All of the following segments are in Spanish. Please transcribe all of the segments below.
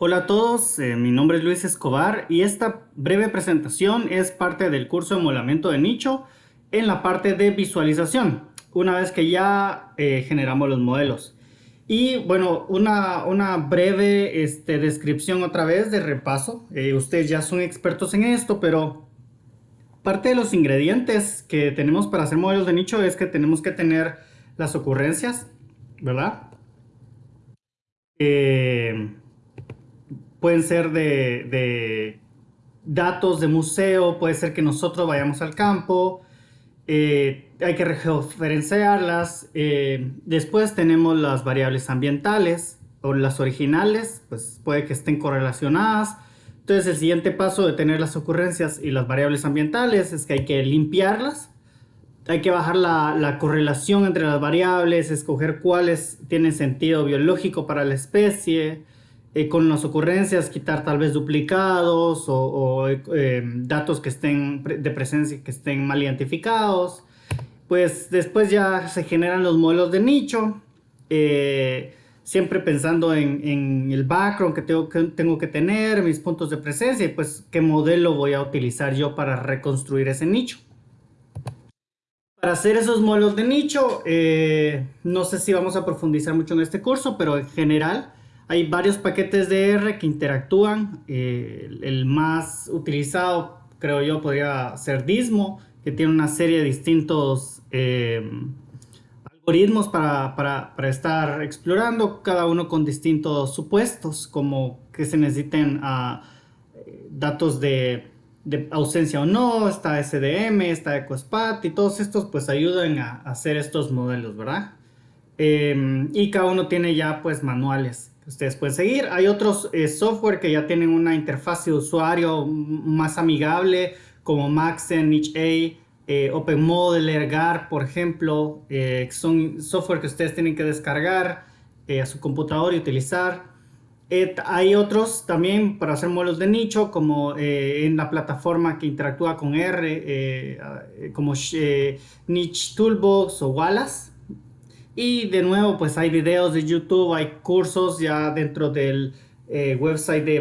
Hola a todos, eh, mi nombre es Luis Escobar y esta breve presentación es parte del curso de molamiento de nicho en la parte de visualización, una vez que ya eh, generamos los modelos. Y bueno, una, una breve este, descripción otra vez de repaso. Eh, ustedes ya son expertos en esto, pero parte de los ingredientes que tenemos para hacer modelos de nicho es que tenemos que tener las ocurrencias, ¿verdad? Pueden ser de, datos de museo, puede ser que nosotros vayamos al campo, eh, hay que referenciarlas. Eh, después tenemos las variables ambientales o las originales, pues puede que estén correlacionadas. Entonces el siguiente paso de tener las ocurrencias y las variables ambientales es que hay que limpiarlas. Hay que bajar la correlación entre las variables, escoger cuáles tienen sentido biológico para la especie, eh, con las ocurrencias quitar tal vez duplicados o, eh, datos que estén de presencia que estén mal identificados. Pues después ya se generan los modelos de nicho, eh, siempre pensando en, el background que tengo, que tengo que tener, mis puntos de presencia y pues qué modelo voy a utilizar yo para reconstruir ese nicho. Para hacer esos modelos de nicho, no sé si vamos a profundizar mucho en este curso, pero en general hay varios paquetes de R que interactúan. Eh, el más utilizado, creo yo, podría ser Dismo, que tiene una serie de distintos eh, algoritmos para, para, estar explorando, cada uno con distintos supuestos, como que se necesiten uh, datos de, de, ausencia o no, está SDM, está EcoSpat, y todos estos pues ayudan a, hacer estos modelos, ¿verdad? Eh, y cada uno tiene ya pues manuales ustedes pueden seguir. Hay otros eh, software que ya tienen una interfaz de usuario más amigable, como Maxen, NicheA, eh, OpenModeler, GAR, por ejemplo, eh, son software que ustedes tienen que descargar a su computador y utilizar. hay otros también para hacer modelos de nicho, como en la plataforma que interactúa con R, como Niche Toolbox o Wallace. Y de nuevo, pues hay videos de YouTube, hay cursos ya dentro del eh, website de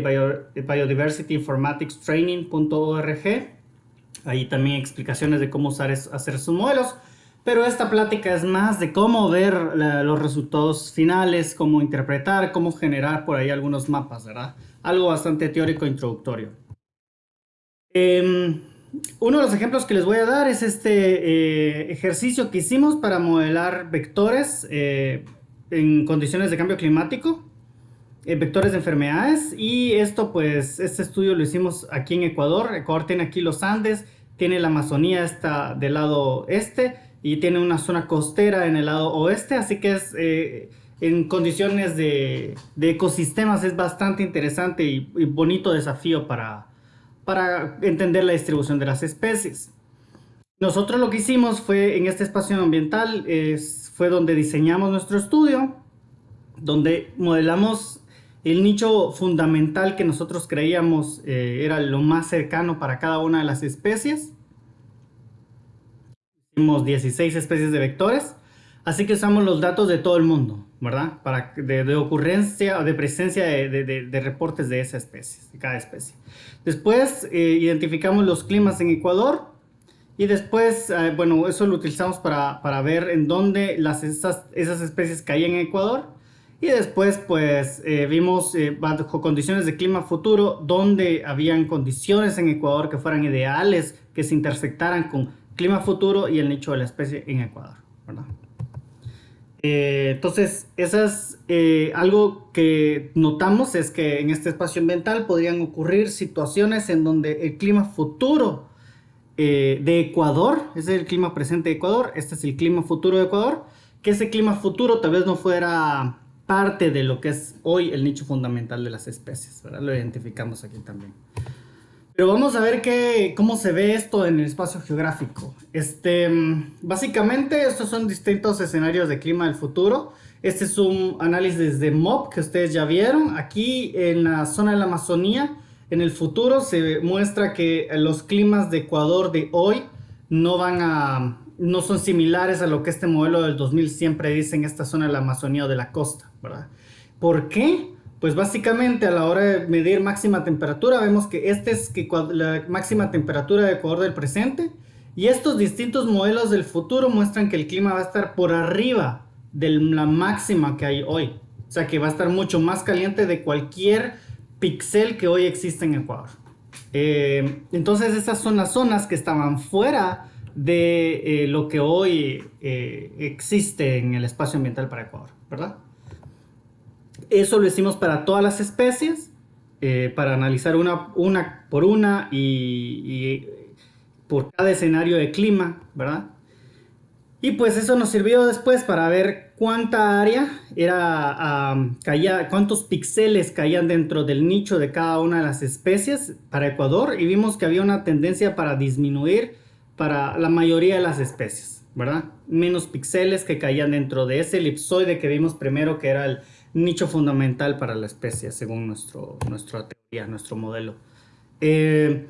Biodiversity Informatics Training.org. Ahí también explicaciones de cómo usar hacer sus modelos. Pero esta plática es más de cómo ver los resultados finales, cómo interpretar, cómo generar por ahí algunos mapas, ¿verdad? Algo bastante teórico e introductorio. Eh, uno de los ejemplos que les voy a dar es este eh, ejercicio que hicimos para modelar vectores eh, en condiciones de cambio climático, eh, vectores de enfermedades. Y esto pues este estudio lo hicimos aquí en Ecuador, Ecuador tiene aquí los Andes, tiene la Amazonía está del lado este y tiene una zona costera en el lado oeste, así que es en condiciones de, ecosistemas es bastante interesante y bonito desafío para, para entender la distribución de las especies. Nosotros lo que hicimos fue en este espacio ambiental, es, fue donde diseñamos nuestro estudio, donde modelamos el nicho fundamental que nosotros creíamos eh, era lo más cercano para cada una de las especies. Hicimos 16 especies de vectores, así que usamos los datos de todo el mundo. ¿Verdad? Para, de, ocurrencia o de presencia de, reportes de esa especie, de cada especie. Después eh, identificamos los climas en Ecuador y después, eh, bueno, eso lo utilizamos para, ver en dónde las, esas, esas especies caían en Ecuador. Y después, pues, eh, vimos bajo condiciones de clima futuro, donde habían condiciones en Ecuador que fueran ideales, que se intersectaran con clima futuro y el nicho de la especie en Ecuador, ¿verdad? Eh, entonces, esas, eh, algo que notamos es que en este espacio ambiental podrían ocurrir situaciones en donde el clima futuro eh, de Ecuador, ese es el clima presente de Ecuador, este es el clima futuro de Ecuador, que ese clima futuro tal vez no fuera parte de lo que es hoy el nicho fundamental de las especies, Lo identificamos aquí también. Pero vamos a ver qué, cómo se ve esto en el espacio geográfico. Este, básicamente, estos son distintos escenarios de clima del futuro. Este es un análisis de MOP que ustedes ya vieron. Aquí en la zona de la Amazonía, en el futuro se muestra que los climas de Ecuador de hoy no van a no son similares a lo que este modelo del 2000 siempre dice en esta zona de la Amazonía o de la costa, ¿verdad? ¿Por qué? Pues básicamente a la hora de medir máxima temperatura, vemos que esta es la máxima temperatura de Ecuador del presente. Y estos distintos modelos del futuro muestran que el clima va a estar por arriba de la máxima que hay hoy. O sea que va a estar mucho más caliente de cualquier pixel que hoy existe en Ecuador. Eh, entonces esas son las zonas que estaban fuera de eh, lo que hoy eh, existe en el espacio ambiental para Ecuador, ¿verdad? Eso lo hicimos para todas las especies, para analizar una, una por una y, y por cada escenario de clima, ¿verdad? Y pues eso nos sirvió después para ver cuánta área era, caía, cuántos píxeles caían dentro del nicho de cada una de las especies para Ecuador y vimos que había una tendencia para disminuir para la mayoría de las especies, ¿verdad? Menos píxeles que caían dentro de ese elipsoide que vimos primero que era el nicho fundamental para la especie según nuestro, nuestra teoría, nuestro modelo. Eh,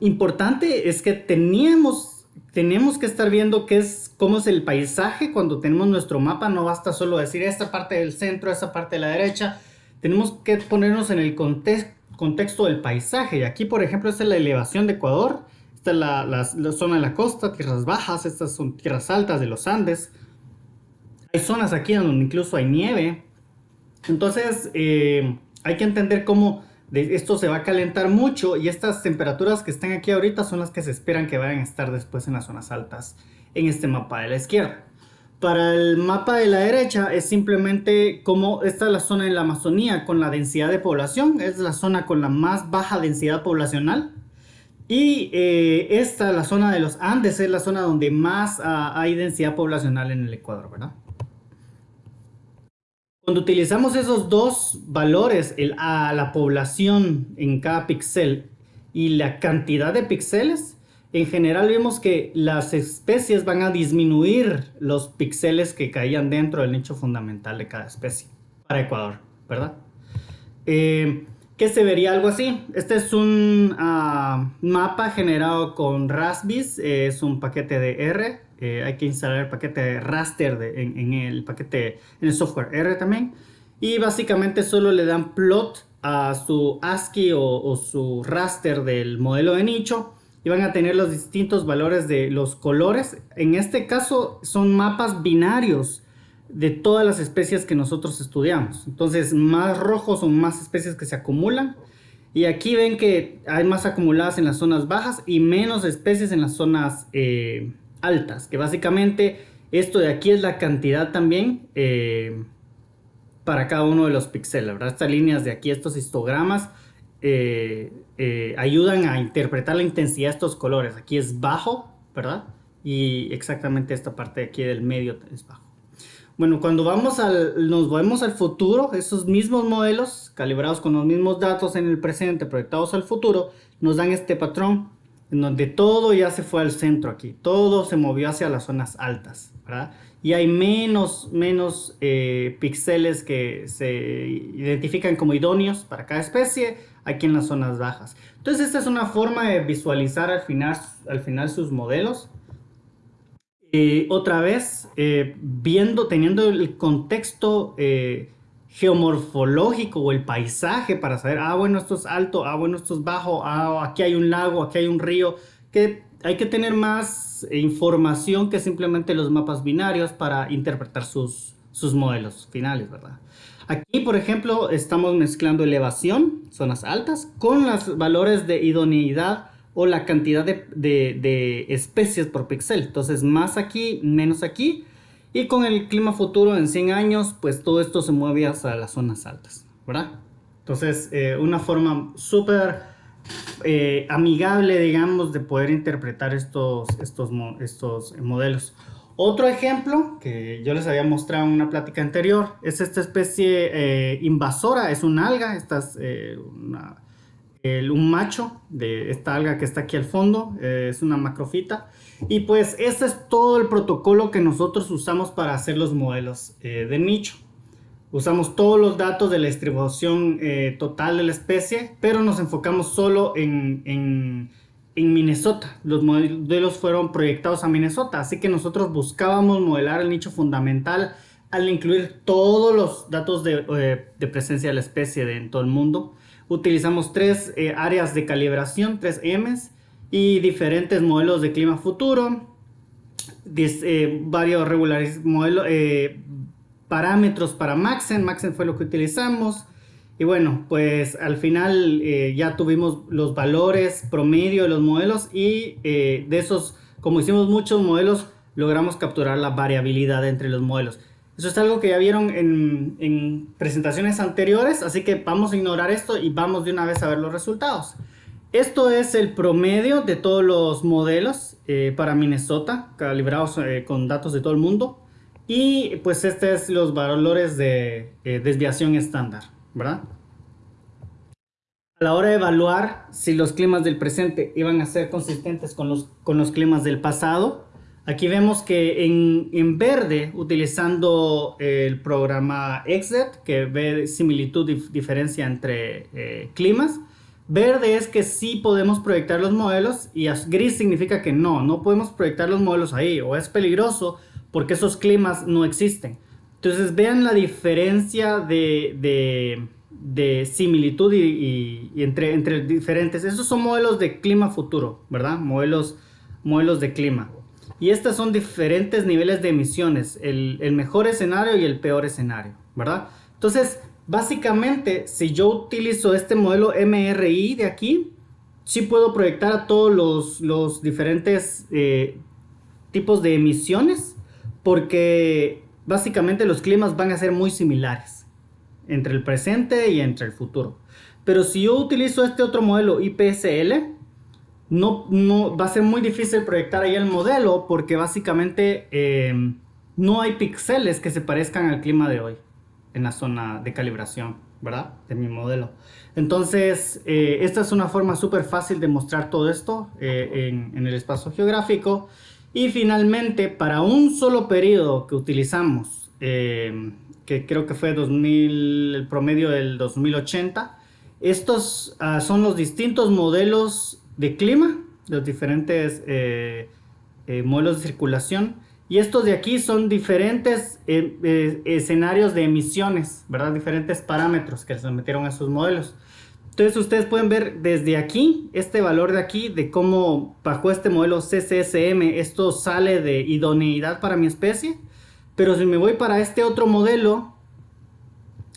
importante es que teníamos tenemos que estar viendo qué es, cómo es el paisaje cuando tenemos nuestro mapa. No basta solo decir esta parte del centro, esta parte de la derecha. Tenemos que ponernos en el contexto del paisaje. Y aquí, por ejemplo, esta es la elevación de Ecuador. Esta es la, zona de la costa, tierras bajas. Estas son tierras altas de los Andes. Hay zonas aquí donde incluso hay nieve. Entonces, eh, hay que entender cómo esto se va a calentar mucho y estas temperaturas que están aquí ahorita son las que se esperan que vayan a estar después en las zonas altas en este mapa de la izquierda. Para el mapa de la derecha es simplemente como esta es la zona en la Amazonía con la densidad de población, es la zona con la más baja densidad poblacional. Y eh, esta, la zona de los Andes, es la zona donde más ah, hay densidad poblacional en el Ecuador, ¿verdad? Cuando utilizamos esos dos valores, a la población en cada píxel y la cantidad de píxeles, en general vemos que las especies van a disminuir los píxeles que caían dentro del nicho fundamental de cada especie para Ecuador, ¿verdad? Eh, ¿Qué se vería algo así? Este es un ah, mapa generado con Raspbiz, es un paquete de R eh, hay que instalar el paquete raster en, el paquete, en el software R también. Y básicamente solo le dan plot a su ASCII o, su raster del modelo de nicho y van a tener los distintos valores de los colores. En este caso son mapas binarios de todas las especies que nosotros estudiamos. Entonces más rojos son más especies que se acumulan. Y aquí ven que hay más acumuladas en las zonas bajas y menos especies en las zonas eh, altas, que básicamente esto de aquí es la cantidad también eh, para cada uno de los píxeles, ¿verdad? Estas líneas de aquí, estos histogramas, eh, eh, ayudan a interpretar la intensidad de estos colores. Aquí es bajo, ¿verdad? Y exactamente esta parte de aquí del medio es bajo. Bueno, cuando vamos al, nos vemos al futuro, esos mismos modelos, calibrados con los mismos datos en el presente, proyectados al futuro, nos dan este patrón en donde todo ya se fue al centro aquí, todo se movió hacia las zonas altas, ¿verdad? Y hay menos, menos eh, píxeles que se identifican como idóneos para cada especie aquí en las zonas bajas. Entonces esta es una forma de visualizar al final, al final sus modelos. Y otra vez, eh, viendo, teniendo el contexto eh, geomorfológico o el paisaje para saber, ah, bueno, esto es alto, ah, bueno, esto es bajo, ah, aquí hay un lago, aquí hay un río, que hay que tener más información que simplemente los mapas binarios para interpretar sus, sus modelos finales, ¿verdad? Aquí, por ejemplo, estamos mezclando elevación, zonas altas, con los valores de idoneidad o la cantidad de, de, de especies por píxel. Entonces, más aquí, menos aquí. Y con el clima futuro en 100 años, pues todo esto se mueve hacia las zonas altas, ¿verdad? Entonces, eh, una forma súper eh, amigable, digamos, de poder interpretar estos, estos, estos modelos. Otro ejemplo que yo les había mostrado en una plática anterior es esta especie eh, invasora, es un alga, esta es un macho de esta alga que está aquí al fondo, es una macrofita y pues este es todo el protocolo que nosotros usamos para hacer los modelos eh, de nicho. Usamos todos los datos de la distribución eh, total de la especie, pero nos enfocamos solo en, en, Minnesota. Los modelos fueron proyectados a Minnesota, así que nosotros buscábamos modelar el nicho fundamental al incluir todos los datos de, eh, presencia de la especie en todo el mundo. Utilizamos tres áreas de calibración, tres M's, y diferentes modelos de clima futuro, eh, varios regulares modelos, parámetros para Maxen, Maxen fue lo que utilizamos, y bueno, pues al final ya tuvimos los valores promedio de los modelos y de esos, como hicimos muchos modelos, logramos capturar la variabilidad entre los modelos. Eso es algo que ya vieron en, presentaciones anteriores, así que vamos a ignorar esto y vamos de una vez a ver los resultados. Esto es el promedio de todos los modelos eh, para Minnesota, calibrados eh, con datos de todo el mundo. Y pues este es los valores de eh, desviación estándar, ¿verdad? A la hora de evaluar si los climas del presente iban a ser consistentes con los, con los climas del pasado, Aquí vemos que en, verde, utilizando el programa XZ, que ve similitud y diferencia entre eh, climas, verde es que sí podemos proyectar los modelos y gris significa que no, no podemos proyectar los modelos ahí o es peligroso porque esos climas no existen. Entonces vean la diferencia de, similitud y, entre, entre diferentes. Esos son modelos de clima futuro, ¿verdad? Modelos, modelos de clima. Y estos son diferentes niveles de emisiones, el, mejor escenario y el peor escenario, ¿verdad? Entonces, básicamente, si yo utilizo este modelo MRI de aquí, sí puedo proyectar a todos los, diferentes eh, tipos de emisiones, porque básicamente los climas van a ser muy similares entre el presente y entre el futuro. Pero si yo utilizo este otro modelo IPSL, no, no va a ser muy difícil proyectar ahí el modelo porque básicamente eh, no hay píxeles que se parezcan al clima de hoy en la zona de calibración, ¿verdad? De mi modelo. Entonces, eh, esta es una forma súper fácil de mostrar todo esto eh, en, el espacio geográfico. Y finalmente, para un solo periodo que utilizamos, que creo que fue 2000, el promedio del 2080, estos ah, son los distintos modelos de clima, los diferentes eh, eh, modelos de circulación. Y estos de aquí son diferentes eh, escenarios de emisiones, ¿verdad? Diferentes parámetros que se metieron a esos modelos. Entonces ustedes pueden ver desde aquí, este valor de aquí, de cómo bajo este modelo CCSM esto sale de idoneidad para mi especie. Pero si me voy para este otro modelo,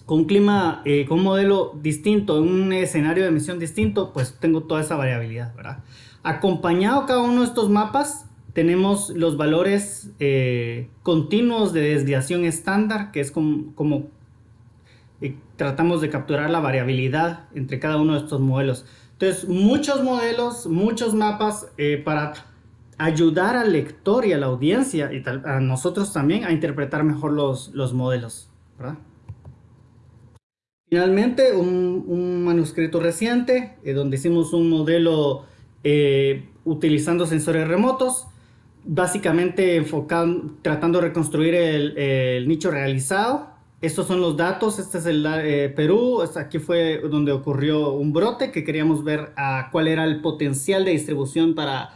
con un clima, eh, con un modelo distinto, un escenario de emisión distinto, pues tengo toda esa variabilidad, ¿verdad? Acompañado cada uno de estos mapas, tenemos los valores eh, continuos de desviación estándar, que es como, eh, tratamos de capturar la variabilidad entre cada uno de estos modelos. Entonces, muchos modelos, muchos mapas para ayudar al lector y a la audiencia y a nosotros también a interpretar mejor los, los modelos. Finalmente, un, manuscrito reciente eh, donde hicimos un modelo eh, utilizando sensores remotos, básicamente enfocando, tratando de reconstruir el, nicho realizado. Estos son los datos, este es el eh, Perú, aquí fue donde ocurrió un brote que queríamos ver a cuál era el potencial de distribución para,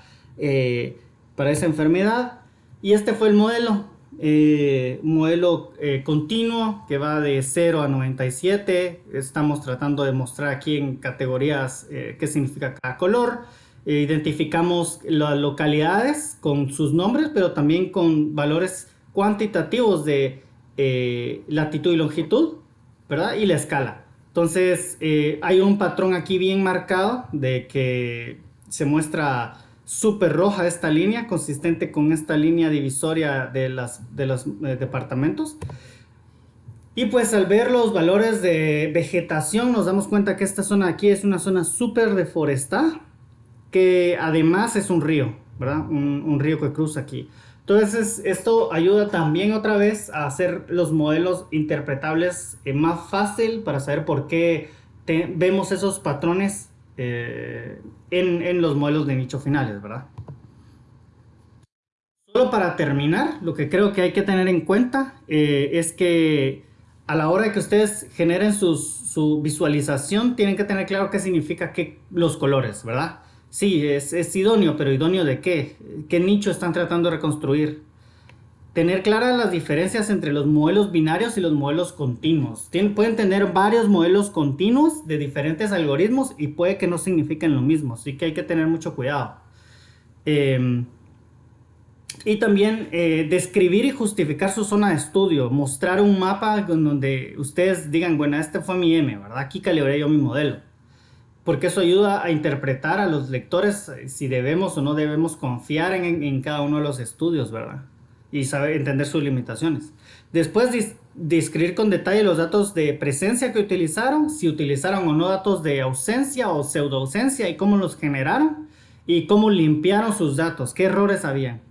para esa enfermedad. Y este fue el modelo, eh, modelo eh, continuo que va de 0 a 97. Estamos tratando de mostrar aquí en categorías eh, qué significa cada color. Eh, identificamos las localidades con sus nombres, pero también con valores cuantitativos de latitud y longitud, ¿verdad? Y la escala. Entonces, hay un patrón aquí bien marcado de que se muestra súper roja esta línea, consistente con esta línea divisoria de, las, de los eh, departamentos. Y pues al ver los valores de vegetación nos damos cuenta que esta zona aquí es una zona súper deforestada, que además es un río, ¿verdad? Un, río que cruza aquí. Entonces esto ayuda también otra vez a hacer los modelos interpretables eh, más fácil para saber por qué vemos esos patrones eh, en, los modelos de nicho finales, ¿verdad? Solo para terminar, lo que creo que hay que tener en cuenta eh, es que a la hora de que ustedes generen su visualización, tienen que tener claro qué significa que los colores, ¿verdad? Sí, es, es idóneo, pero idóneo de qué? ¿Qué nicho están tratando de reconstruir? tener claras las diferencias entre los modelos binarios y los modelos continuos. pueden tener varios modelos continuos de diferentes algoritmos y puede que no signifiquen lo mismo, así que hay que tener mucho cuidado. Em, y también eh, describir y justificar su zona de estudio, mostrar un mapa donde ustedes digan, bueno, este fue mi M, ¿verdad? Aquí calibré yo mi modelo. Porque eso ayuda a interpretar a los lectores eh, si debemos o no debemos confiar en, cada uno de los estudios, ¿verdad? Y saber entender sus limitaciones. Después describir con detalle los datos de presencia que utilizaron, si utilizaron o no datos de ausencia o pseudo ausencia y cómo los generaron y cómo limpiaron sus datos, qué errores habían.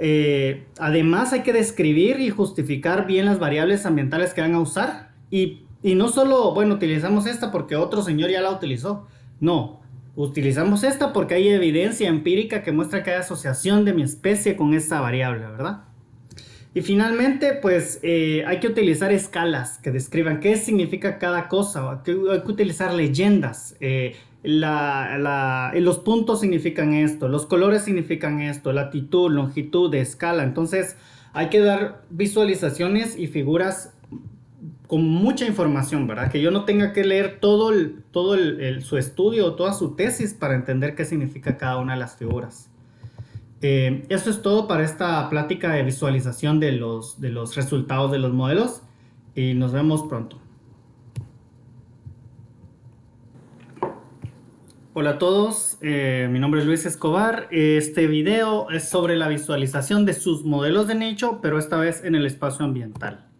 Eh, además hay que describir y justificar bien las variables ambientales que van a usar y, no solo, bueno, utilizamos esta porque otro señor ya la utilizó. No, utilizamos esta porque hay evidencia empírica que muestra que hay asociación de mi especie con esta variable, ¿verdad? Y finalmente, pues eh, hay que utilizar escalas que describan qué significa cada cosa. Hay que, utilizar leyendas. Eh, los puntos significan esto, los colores significan esto, latitud, longitud, escala. Entonces hay que dar visualizaciones y figuras con mucha información, ¿verdad? Que yo no tenga que leer todo, todo su estudio, toda su tesis para entender qué significa cada una de las figuras. Eh, eso es todo para esta plática de visualización de los, de los resultados de los modelos y nos vemos pronto. Hola a todos, eh, mi nombre es Luis Escobar. Este video es sobre la visualización de sus modelos de nicho, pero esta vez en el espacio ambiental.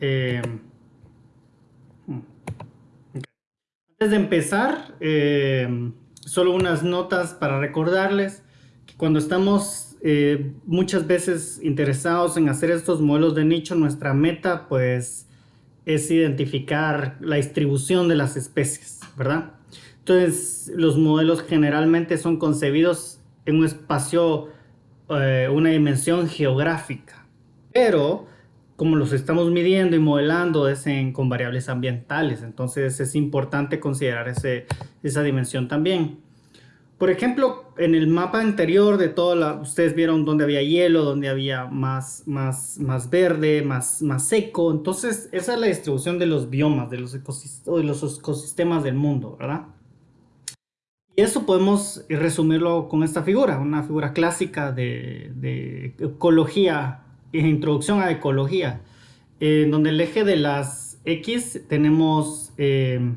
Eh, Antes de empezar, eh, solo unas notas para recordarles que cuando estamos muchas veces interesados en hacer estos modelos de nicho, nuestra meta pues es identificar la distribución de las especies, ¿verdad? Entonces, los modelos generalmente son concebidos en un espacio, eh, una dimensión geográfica. Pero, como los estamos midiendo y modelando es con variables ambientales, entonces es importante considerar esa dimensión también. Por ejemplo, en el mapa anterior de toda la, ustedes vieron donde había hielo, donde había más, más, más verde, más, más seco. Entonces, esa es la distribución de los biomas, de los, de los ecosistemas del mundo, ¿verdad? Y eso podemos resumirlo con esta figura, una figura clásica de, ecología, introducción a ecología, en donde el eje de las X tenemos eh,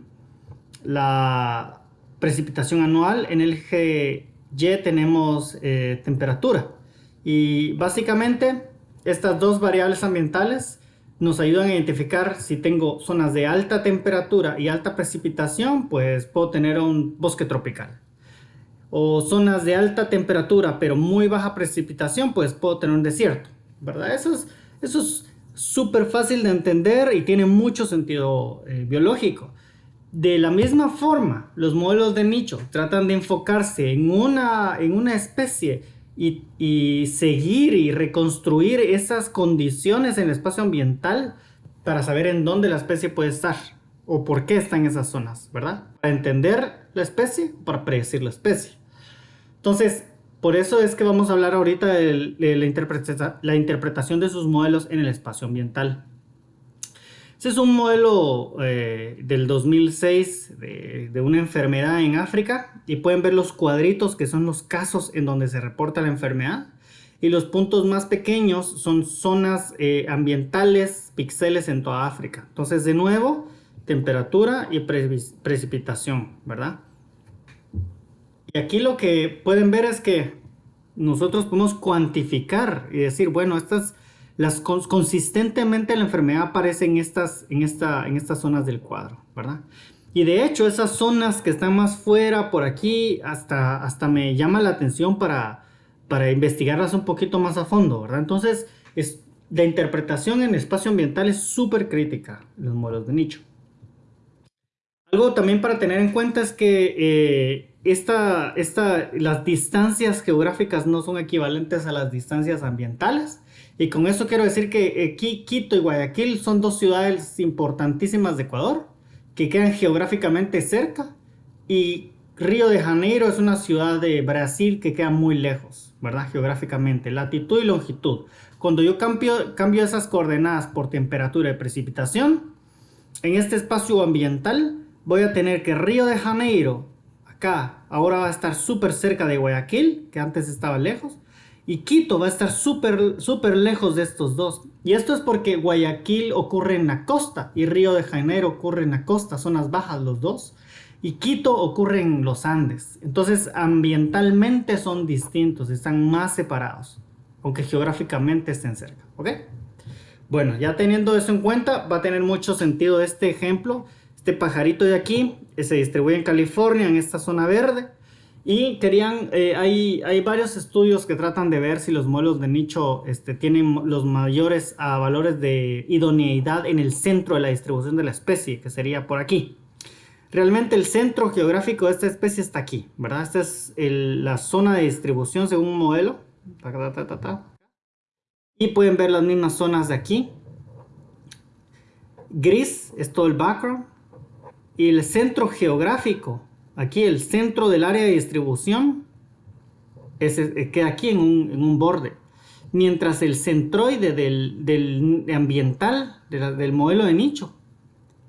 la precipitación anual, en el eje Y tenemos eh, temperatura. Y básicamente estas dos variables ambientales nos ayudan a identificar si tengo zonas de alta temperatura y alta precipitación, pues puedo tener un bosque tropical. O zonas de alta temperatura pero muy baja precipitación, pues puedo tener un desierto, ¿verdad? Eso es eso es súper fácil de entender y tiene mucho sentido eh, biológico. De la misma forma, los modelos de nicho tratan de enfocarse en una, en una especie y, seguir y reconstruir esas condiciones en el espacio ambiental para saber en dónde la especie puede estar o por qué está en esas zonas, ¿verdad? Para entender la especie para predecir la especie. Entonces, por eso es que vamos a hablar ahorita de, la, interpretación de sus modelos en el espacio ambiental. Este es un modelo eh, del 2006 de, una enfermedad en África y pueden ver los cuadritos que son los casos en donde se reporta la enfermedad y los puntos más pequeños son zonas eh, ambientales, píxeles en toda África. Entonces de nuevo, temperatura y precipitación, ¿verdad? Y aquí lo que pueden ver es que nosotros podemos cuantificar y decir, bueno, estas las, consistentemente la enfermedad aparece en estas, en, esta, en estas zonas del cuadro, ¿verdad? Y de hecho esas zonas que están más fuera por aquí hasta, hasta me llama la atención para, para investigarlas un poquito más a fondo, ¿verdad? Entonces es, la interpretación en espacio ambiental es súper crítica los modelos de nicho. Algo también para tener en cuenta es que eh, esta, esta, las distancias geográficas no son equivalentes a las distancias ambientales. Y con eso quiero decir que eh, Quito y Guayaquil son dos ciudades importantísimas de Ecuador, que quedan geográficamente cerca, y Río de Janeiro es una ciudad de Brasil que queda muy lejos, ¿verdad? Geográficamente, latitud y longitud. Cuando yo cambio, cambio esas coordenadas por temperatura y precipitación, en este espacio ambiental voy a tener que Río de Janeiro, acá, ahora va a estar súper cerca de Guayaquil, que antes estaba lejos, y Quito va a estar súper súper lejos de estos dos. Y esto es porque Guayaquil ocurre en la costa y Río de Janeiro ocurre en la costa, zonas bajas los dos. Y Quito ocurre en los Andes. Entonces ambientalmente son distintos, están más separados, aunque geográficamente estén cerca. ¿Ok? Bueno, ya teniendo eso en cuenta, va a tener mucho sentido este ejemplo. Este pajarito de aquí se distribuye en California, en esta zona verde. Y querían, eh, hay, hay, varios estudios que tratan de ver si los modelos de nicho este, tienen los mayores valores de idoneidad en el centro de la distribución de la especie, que sería por aquí. Realmente el centro geográfico de esta especie está aquí, ¿verdad? Esta es la zona de distribución según un modelo. y pueden ver las mismas zonas de aquí. Gris es todo el background. El centro geográfico Aquí el centro del área de distribución es, eh, queda aquí en un, borde. Mientras el centroide del, ambiental, del modelo de nicho,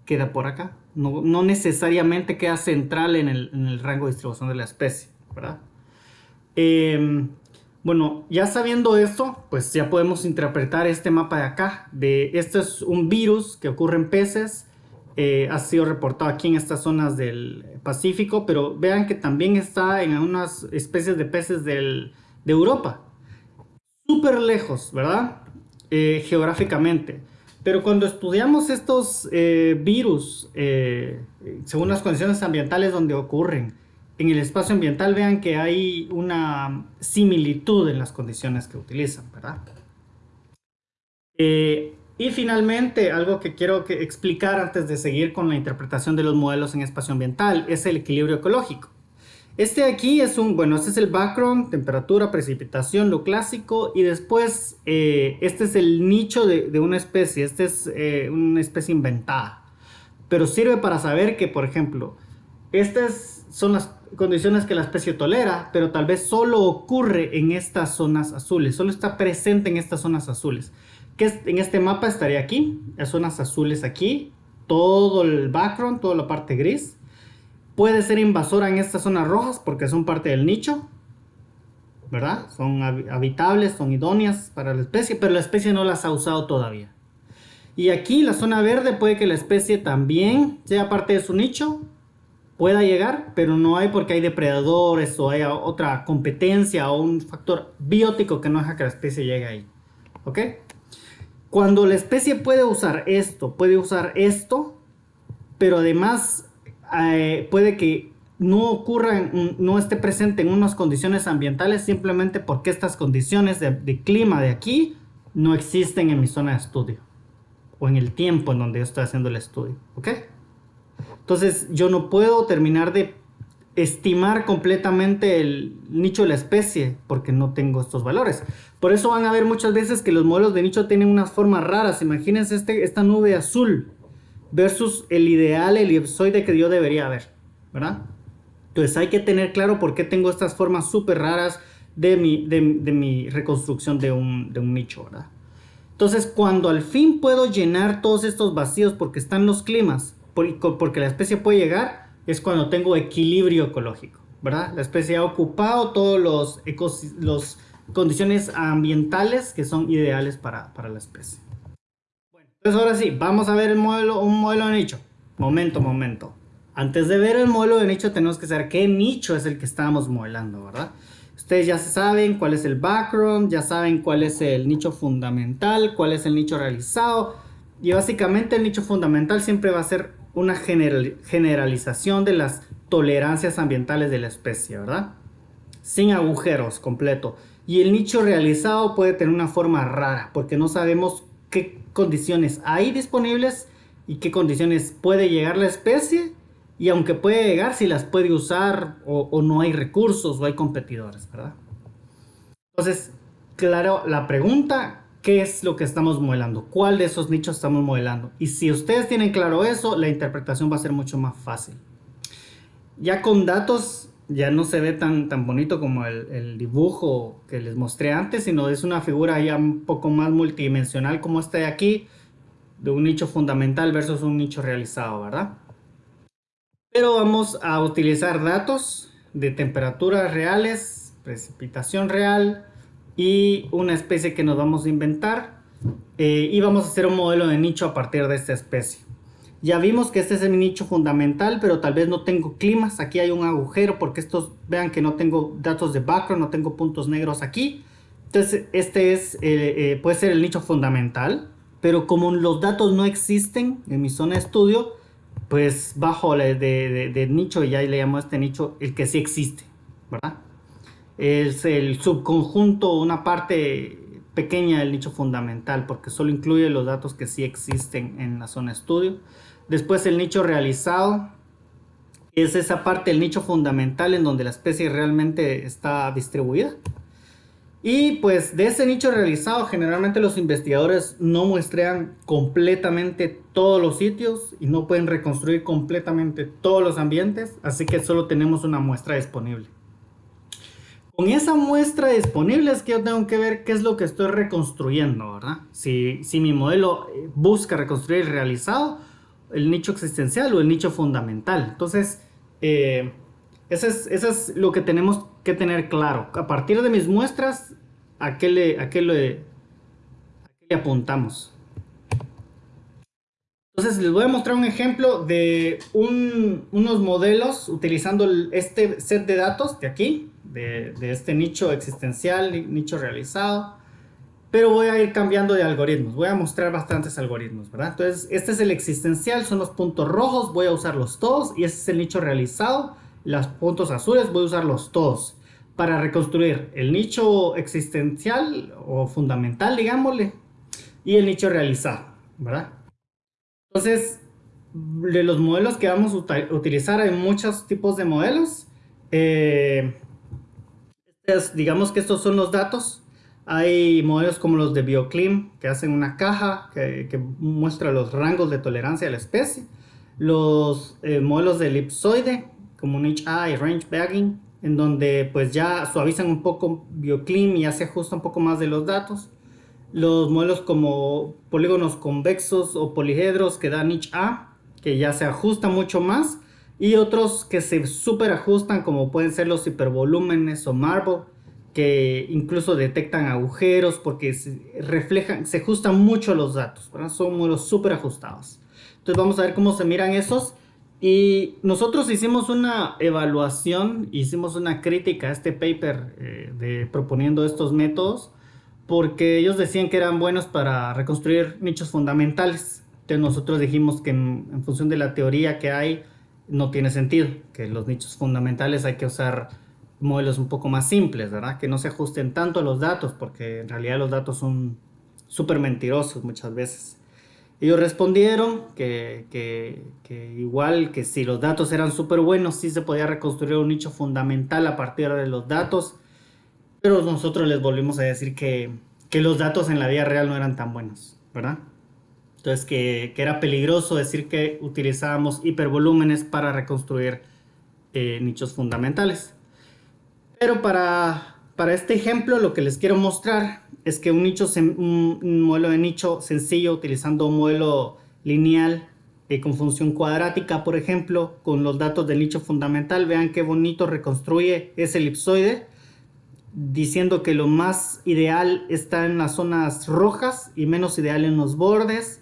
queda por acá. No, necesariamente queda central en el, rango de distribución de la especie, ¿verdad? Em, bueno, ya sabiendo esto, pues ya podemos interpretar este mapa de acá. De, este es un virus que ocurre en peces eh, ha sido reportado aquí en estas zonas del Pacífico, pero vean que también está en unas especies de peces de Europa. Súper lejos, ¿verdad? Eh, geográficamente. Pero cuando estudiamos estos eh, virus, según las condiciones ambientales donde ocurren, en el espacio ambiental vean que hay una similitud en las condiciones que utilizan, ¿verdad? Y finalmente, algo que quiero explicar antes de seguir con la interpretación de los modelos en espacio ambiental es el equilibrio ecológico. Este aquí es un, bueno, este es el background, temperatura, precipitación, lo clásico, y después eh, este es el nicho de, una especie, este es eh, una especie inventada. Pero sirve para saber que, por ejemplo, estas son las condiciones que la especie tolera, pero tal vez solo ocurre en estas zonas azules, solo está presente en estas zonas azules que en este mapa estaría aquí, las zonas azules aquí, todo el background, toda la parte gris. Puede ser invasora en estas zonas rojas porque son parte del nicho, ¿verdad? Son habitables, son idóneas para la especie, pero la especie no las ha usado todavía. Y aquí la zona verde puede que la especie también sea parte de su nicho, pueda llegar, pero no hay porque hay depredadores o hay otra competencia o un factor biótico que no deja que la especie llegue ahí. ¿Ok? Cuando la especie puede usar esto, puede usar esto, pero además eh, puede que no ocurra, no esté presente en unas condiciones ambientales simplemente porque estas condiciones de, clima de aquí no existen en mi zona de estudio o en el tiempo en donde yo estoy haciendo el estudio, ¿ok? Entonces yo no puedo terminar de estimar completamente el nicho de la especie porque no tengo estos valores. Por eso van a ver muchas veces que los modelos de nicho tienen unas formas raras. Imagínense este, esta nube azul versus el ideal elipsoide que yo debería ver, ¿verdad? Entonces hay que tener claro por qué tengo estas formas súper raras de mi, de, mi reconstrucción de un, de un nicho, ¿verdad? Entonces cuando al fin puedo llenar todos estos vacíos porque están los climas, porque la especie puede llegar, es cuando tengo equilibrio ecológico, ¿verdad? La especie ha ocupado todos los, los condiciones ambientales que son ideales para, la especie. Bueno, entonces ahora sí, vamos a ver el modelo, un modelo de nicho. Momento, momento. Antes de ver el modelo de nicho tenemos que saber qué nicho es el que estamos modelando, ¿verdad? Ustedes ya saben cuál es el background, ya saben cuál es el nicho fundamental, cuál es el nicho realizado. Y básicamente el nicho fundamental siempre va a ser una generalización de las tolerancias ambientales de la especie, ¿verdad? Sin agujeros completo. Y el nicho realizado puede tener una forma rara porque no sabemos qué condiciones hay disponibles y qué condiciones puede llegar la especie y aunque puede llegar si las puede usar o, o no hay recursos o hay competidores, ¿verdad? Entonces, claro, la pregunta qué es lo que estamos modelando, cuál de esos nichos estamos modelando. Y si ustedes tienen claro eso, la interpretación va a ser mucho más fácil. Ya con datos ya no se ve tan, tan bonito como el, el, dibujo que les mostré antes, sino es una figura ya un poco más multidimensional como esta de aquí, de un nicho fundamental versus un nicho realizado, ¿verdad? Pero vamos a utilizar datos de temperaturas reales, precipitación real y una especie que nos vamos a inventar eh, y vamos a hacer un modelo de nicho a partir de esta especie. Ya vimos que este es el nicho fundamental, pero tal vez no tengo climas. Aquí hay un agujero porque estos, vean que no tengo datos de background, no tengo puntos negros aquí. Entonces, este es, eh, eh, puede ser el nicho fundamental, pero como los datos no existen en mi zona de estudio, pues bajo de, de, de nicho, ya le llamo a este nicho el que sí existe, ¿verdad? Es el subconjunto, una parte pequeña del nicho fundamental, porque solo incluye los datos que sí existen en la zona estudio. Después el nicho realizado es esa parte del nicho fundamental en donde la especie realmente está distribuida. Y pues de ese nicho realizado generalmente los investigadores no muestrean completamente todos los sitios y no pueden reconstruir completamente todos los ambientes, así que solo tenemos una muestra disponible. Con esa muestra disponible es que yo tengo que ver qué es lo que estoy reconstruyendo, ¿verdad? Si, si mi modelo busca reconstruir realizado el nicho existencial o el nicho fundamental. Entonces, eh, eso, es, es, lo que tenemos que tener claro. A partir de mis muestras, ¿a qué le, a qué le, apuntamos? Entonces les voy a mostrar un ejemplo de un, unos modelos utilizando este set de datos de aquí, de, de este nicho existencial, nicho realizado pero voy a ir cambiando de algoritmos. Voy a mostrar bastantes algoritmos, ¿verdad? Entonces, este es el existencial, son los puntos rojos, voy a usarlos todos. Y este es el nicho realizado, los puntos azules, voy a usarlos todos. Para reconstruir el nicho existencial o fundamental, digámosle, y el nicho realizado, ¿verdad? Entonces, de los modelos que vamos a utilizar, hay muchos tipos de modelos. Eh, digamos que estos son los datos hay modelos como los de BioClim que hacen una caja que, muestra los rangos de tolerancia a la especie. Los eh, modelos de elipsoide como NHA y Range Bagging en donde pues ya suavizan un poco BioClim y ya se ajusta un poco más de los datos. Los modelos como polígonos convexos o polihedros que dan NHA que ya se ajusta mucho más. Y otros que se super ajustan como pueden ser los hipervolúmenes o Marble que incluso detectan agujeros porque se reflejan, se ajustan mucho los datos, son modelos súper ajustados. Entonces vamos a ver cómo se miran esos. Y nosotros hicimos una evaluación, hicimos una crítica a este paper eh, de proponiendo estos métodos porque ellos decían que eran buenos para reconstruir nichos fundamentales. Entonces nosotros dijimos que en función de la teoría que hay, no tiene sentido, que los nichos fundamentales hay que usar modelos un poco más simples, ¿verdad? Que no se ajusten tanto a los datos, porque en realidad los datos son súper mentirosos muchas veces. Ellos respondieron que, que, igual que si los datos eran súper buenos, sí se podía reconstruir un nicho fundamental a partir de los datos, pero nosotros les volvimos a decir que, que los datos en la vida real no eran tan buenos, ¿verdad? Entonces que, era peligroso decir que utilizábamos hipervolúmenes para reconstruir eh, nichos fundamentales. Pero para, para este ejemplo lo que les quiero mostrar es que un, nicho, un modelo de nicho sencillo utilizando un modelo lineal eh, con función cuadrática, por ejemplo, con los datos del nicho fundamental, vean qué bonito reconstruye ese elipsoide, diciendo que lo más ideal está en las zonas rojas y menos ideal en los bordes.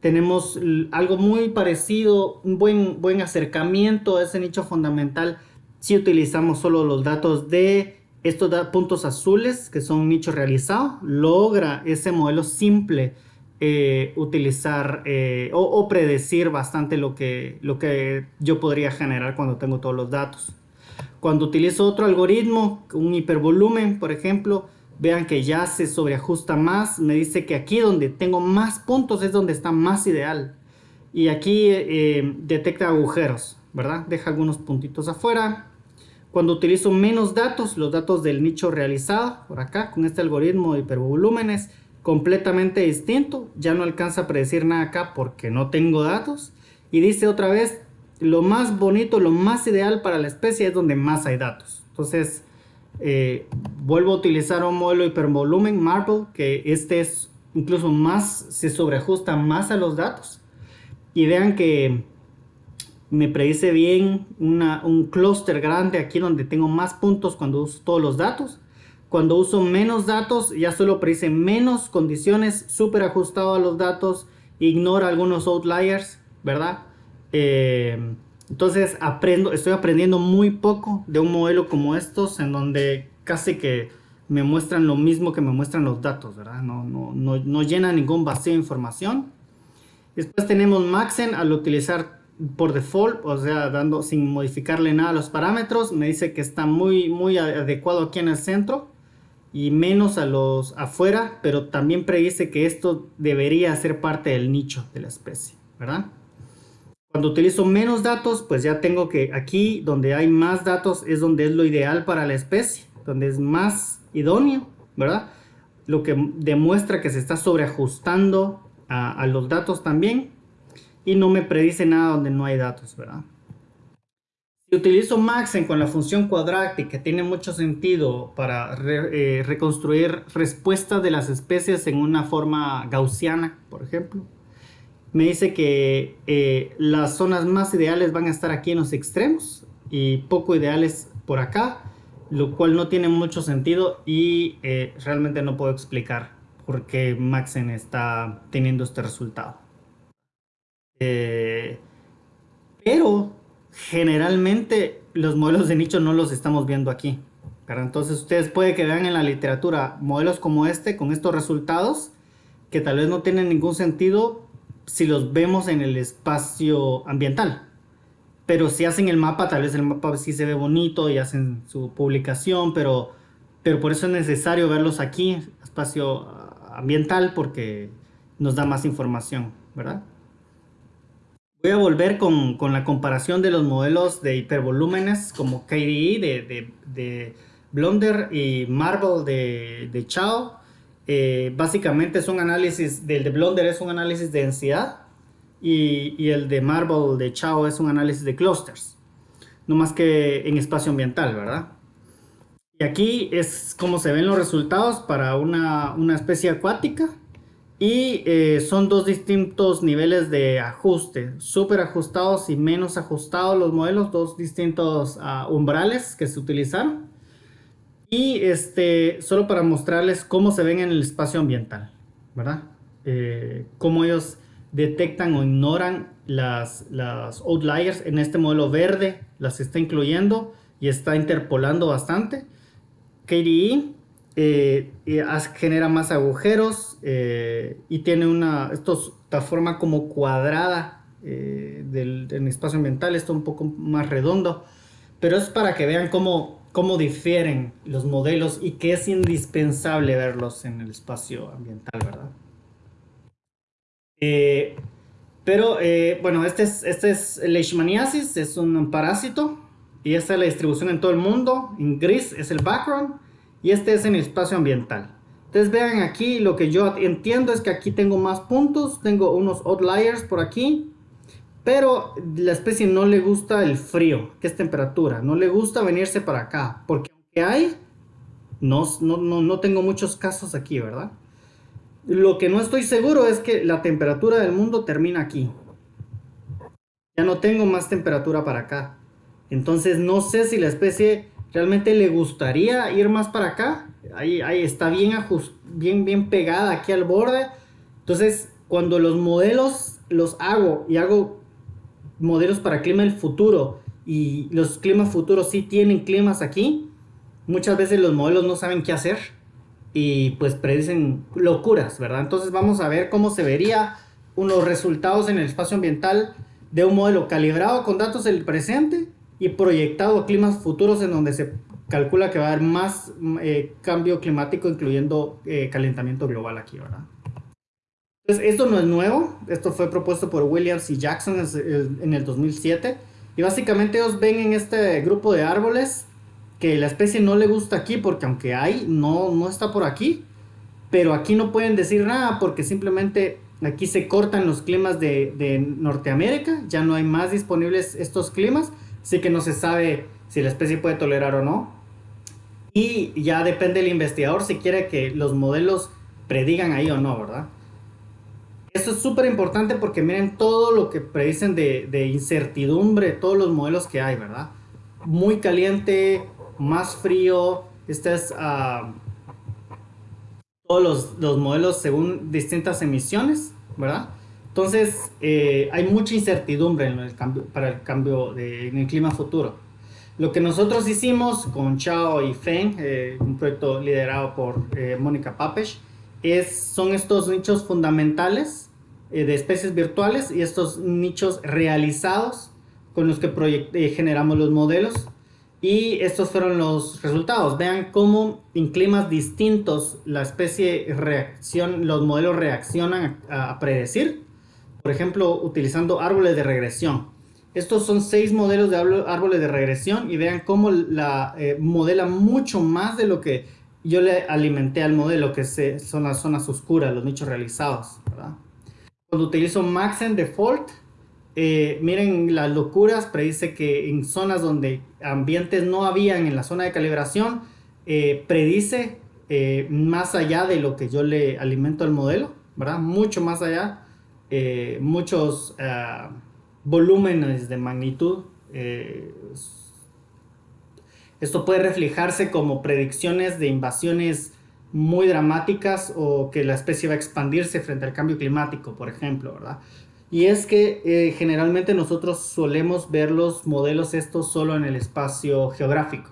Tenemos algo muy parecido, un buen, buen acercamiento a ese nicho fundamental si utilizamos solo los datos de estos puntos azules que son nicho realizado, logra ese modelo simple eh, utilizar eh, o, predecir bastante lo que, lo que yo podría generar cuando tengo todos los datos. Cuando utilizo otro algoritmo, un hipervolumen, por ejemplo, vean que ya se sobreajusta más. Me dice que aquí donde tengo más puntos es donde está más ideal. Y aquí eh, detecta agujeros, ¿verdad? Deja algunos puntitos afuera. Cuando utilizo menos datos, los datos del nicho realizado, por acá, con este algoritmo de hipervolúmenes, completamente distinto. Ya no alcanza a predecir nada acá porque no tengo datos. Y dice otra vez lo más bonito, lo más ideal para la especie es donde más hay datos. Entonces, eh, vuelvo a utilizar un modelo hipervolumen Marble, que este es incluso más, se sobreajusta más a los datos. Y vean que me predice bien un clúster grande aquí donde tengo más puntos cuando uso todos los datos. Cuando uso menos datos, ya solo predice menos condiciones, súper ajustado a los datos, ignora algunos outliers, ¿verdad? Eh, entonces aprendo, estoy aprendiendo muy poco de un modelo como estos en donde casi que me muestran lo mismo que me muestran los datos, ¿verdad? No, no, no, no llena ningún vacío de información. Después tenemos Maxen al utilizar por default, o sea, dando sin modificarle nada a los parámetros, me dice que está muy, muy adecuado aquí en el centro y menos a los afuera, pero también predice que esto debería ser parte del nicho de la especie, ¿verdad? Cuando utilizo menos datos, pues ya tengo que aquí donde hay más datos es donde es lo ideal para la especie, donde es más idóneo, ¿verdad? Lo que demuestra que se está sobreajustando a, los datos también y no me predice nada donde no hay datos, ¿verdad? Si utilizo Maxen con la función cuadrática, tiene mucho sentido para eh, reconstruir respuestas de las especies en una forma gaussiana, por ejemplo, me dice que eh, las zonas más ideales van a estar aquí en los extremos y poco ideales por acá, lo cual no tiene mucho sentido y eh, realmente no puedo explicar por qué Maxen está teniendo este resultado. Eh, pero generalmente los modelos de nicho no los estamos viendo aquí. Entonces ustedes puede que vean en la literatura modelos como este con estos resultados que tal vez no tienen ningún sentido si los vemos en el espacio ambiental. Pero si hacen el mapa, tal vez el mapa sí se ve bonito y hacen su publicación, pero, pero por eso es necesario verlos aquí, espacio ambiental, porque nos da más información, ¿verdad? Voy a volver con, con, la comparación de los modelos de hipervolúmenes como KDE de, de, de Blonder y Marble de, de Chao. Eh, básicamente es un análisis, del de Blonder es un análisis de densidad y, el de Marble de Chao es un análisis de clusters. No más que en espacio ambiental, ¿verdad? Y aquí es como se ven los resultados para una, una especie acuática y eh, son dos distintos niveles de ajuste, súper ajustados y menos ajustados los modelos, dos distintos uh, umbrales que se utilizaron. Y este, solo para mostrarles cómo se ven en el espacio ambiental, ¿verdad? Eh, cómo ellos detectan o ignoran las, las outliers. En este modelo verde las está incluyendo y está interpolando bastante. KDE eh, genera más agujeros eh, y tiene una esta forma como cuadrada eh, del, espacio ambiental, esto un poco más redondo, pero es para que vean cómo, cómo difieren los modelos y que es indispensable verlos en el espacio ambiental, ¿verdad? pero bueno, este es, este es Leishmaniasis, es un parásito y esta es la distribución en todo el mundo, en gris es el background y este es en el espacio ambiental. Entonces vean aquí, lo que yo entiendo es que aquí tengo más puntos, tengo unos outliers por aquí, pero la especie no le gusta el frío, que es temperatura, no le gusta venirse para acá, porque aunque hay, no, no, no tengo muchos casos aquí, ¿verdad? Lo que no estoy seguro es que la temperatura del mundo termina aquí. Ya no tengo más temperatura para acá. Entonces no sé si la especie realmente le gustaría ir más para acá. Ahí, ahí está bien, bien, bien pegada aquí al borde. Entonces, cuando los modelos los hago y hago modelos para clima del futuro y los climas futuros sí tienen climas aquí, muchas veces los modelos no saben qué hacer y pues predicen locuras, ¿verdad? Entonces vamos a ver cómo se vería unos resultados en el espacio ambiental de un modelo calibrado con datos del presente y proyectado a climas futuros en donde se calcula que va a haber más eh, cambio climático, incluyendo eh, calentamiento global aquí, ¿verdad? Entonces, esto no es nuevo, esto fue propuesto por Williams y Jackson en el 2007, y básicamente ellos ven en este grupo de árboles que la especie no le gusta aquí, porque aunque hay, no, no está por aquí, pero aquí no pueden decir nada porque simplemente aquí se cortan los climas de, de Norteamérica, ya no hay más disponibles estos climas, así que no se sabe si la especie puede tolerar o no. Y ya depende del investigador si quiere que los modelos predigan ahí o no, ¿verdad? Esto es súper importante porque miren todo lo que predicen de, de, incertidumbre, todos los modelos que hay, ¿verdad? Muy caliente, más frío, este es uh, todos los, los, modelos según distintas emisiones, ¿verdad? Entonces, eh, hay mucha incertidumbre en el cambio, para el cambio de, en el clima futuro. Lo que nosotros hicimos con Chao y Feng, eh, un proyecto liderado por eh, Mónica Papesh, es, son estos nichos fundamentales eh, de especies virtuales y estos nichos realizados con los que eh, generamos los modelos. Y estos fueron los resultados. Vean cómo en climas distintos la especie reacción, los modelos reaccionan a, predecir. Por ejemplo, utilizando árboles de regresión. Estos son seis modelos de árboles de regresión y vean cómo la eh, modela mucho más de lo que yo le alimenté al modelo, que se, son las zonas oscuras, los nichos realizados. Cuando utilizo Maxen Default, eh, miren las locuras, predice que en zonas donde ambientes no habían en la zona de calibración, eh, predice eh, más allá de lo que yo le alimento al modelo, ¿verdad? Mucho más allá, muchos uh, volúmenes de magnitud. Esto puede reflejarse como predicciones de invasiones muy dramáticas o que la especie va a expandirse frente al cambio climático, por ejemplo, ¿verdad? Y es que eh, generalmente nosotros solemos ver los modelos estos solo en el espacio geográfico.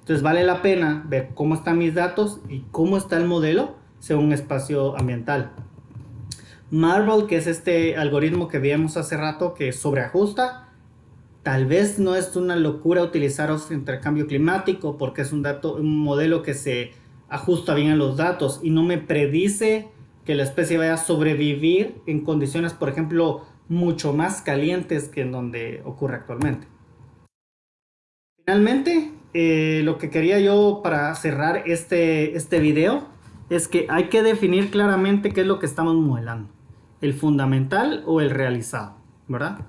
Entonces vale la pena ver cómo están mis datos y cómo está el modelo según espacio ambiental. Marvel, que es este algoritmo que vimos hace rato que sobreajusta, Tal vez no es una locura utilizar frente al cambio climático porque es un, dato, un modelo que se ajusta bien los datos y no me predice que la especie vaya a sobrevivir en condiciones, por ejemplo, mucho más calientes que en donde ocurre actualmente. Finalmente, eh, lo que quería yo para cerrar este, este video es que hay que definir claramente qué es lo que estamos modelando. El fundamental o el realizado, ¿verdad?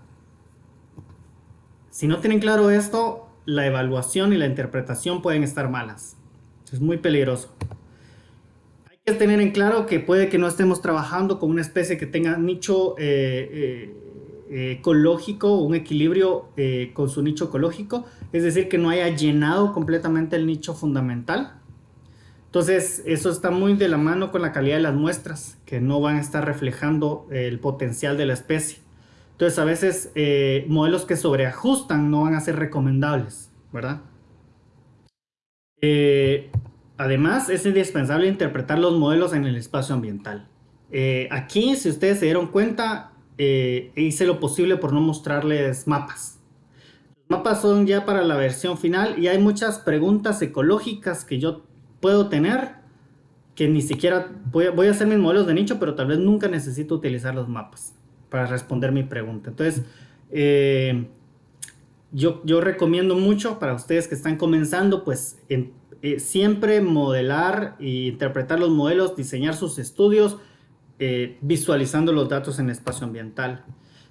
Si no tienen claro esto, la evaluación y la interpretación pueden estar malas. Es muy peligroso. Hay que tener en claro que puede que no estemos trabajando con una especie que tenga nicho eh, eh, ecológico, un equilibrio eh, con su nicho ecológico, es decir, que no haya llenado completamente el nicho fundamental. Entonces, eso está muy de la mano con la calidad de las muestras, que no van a estar reflejando el potencial de la especie. Entonces a veces eh, modelos que sobreajustan no van a ser recomendables, ¿verdad? Eh, además es indispensable interpretar los modelos en el espacio ambiental. Eh, aquí, si ustedes se dieron cuenta, hice lo posible por no mostrarles mapas. Los mapas son ya para la versión final y hay muchas preguntas ecológicas que yo puedo tener que ni siquiera voy voy a hacer mis modelos de nicho, pero tal vez nunca necesito utilizar los mapas para responder mi pregunta. Entonces, eh, yo, recomiendo mucho para ustedes que están comenzando, pues eh, siempre modelar e interpretar los modelos, diseñar sus estudios, eh, visualizando los datos en espacio ambiental.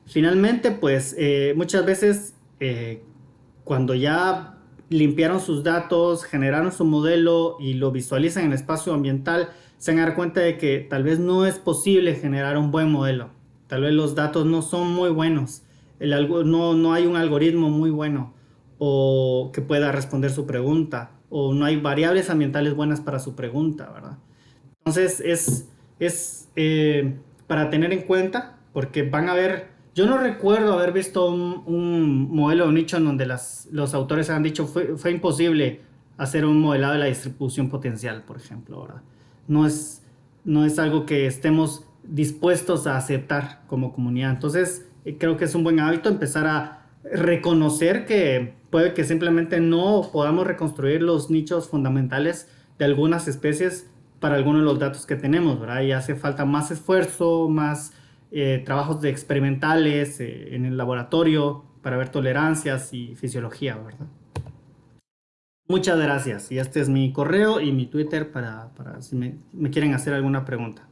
Finalmente, pues muchas veces cuando ya limpiaron sus datos, generaron su modelo y lo visualizan en espacio ambiental, se van a dar cuenta de que tal vez no es posible generar un buen modelo Tal vez los datos no son muy buenos, no, no hay un algoritmo muy bueno o que pueda responder su pregunta o no hay variables ambientales buenas para su pregunta, ¿verdad? Entonces es, es eh, para tener en cuenta porque van a ver, yo no recuerdo haber visto un, modelo de nicho en donde los autores han dicho fue, fue imposible hacer un modelado de la distribución potencial, por ejemplo, ¿verdad? No es, no es algo que estemos dispuestos a aceptar como comunidad. Entonces, creo que es un buen hábito empezar a reconocer que puede que simplemente no podamos reconstruir los nichos fundamentales de algunas especies para algunos de los datos que tenemos, ¿verdad? Y hace falta más esfuerzo, más eh, trabajos de experimentales eh, en el laboratorio para ver tolerancias y fisiología, ¿verdad? Muchas gracias. Y este es mi correo y mi Twitter para, para si me quieren hacer alguna pregunta.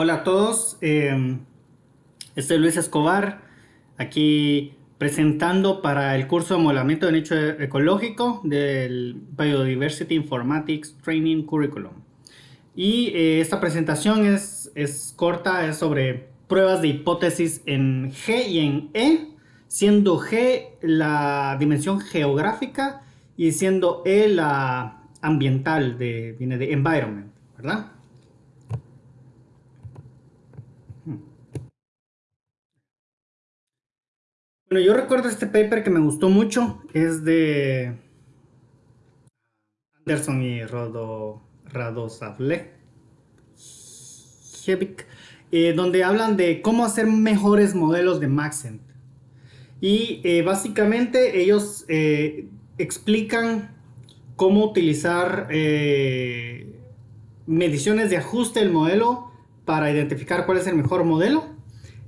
Hola a todos. Eh, este es Luis Escobar, aquí presentando para el curso de modelamiento de nicho ecológico del Biodiversity Informatics Training Curriculum. Y eh, esta presentación es, es corta, es sobre pruebas de hipótesis en G y en E, siendo G la dimensión geográfica y siendo E la ambiental, de, viene de environment, ¿verdad? Bueno, yo recuerdo este paper que me gustó mucho, es de Anderson y Rodo, Radosavle, eh, donde hablan de cómo hacer mejores modelos de Maxent. Y eh, básicamente ellos eh, explican cómo utilizar mediciones de ajuste del modelo para identificar cuál es el mejor modelo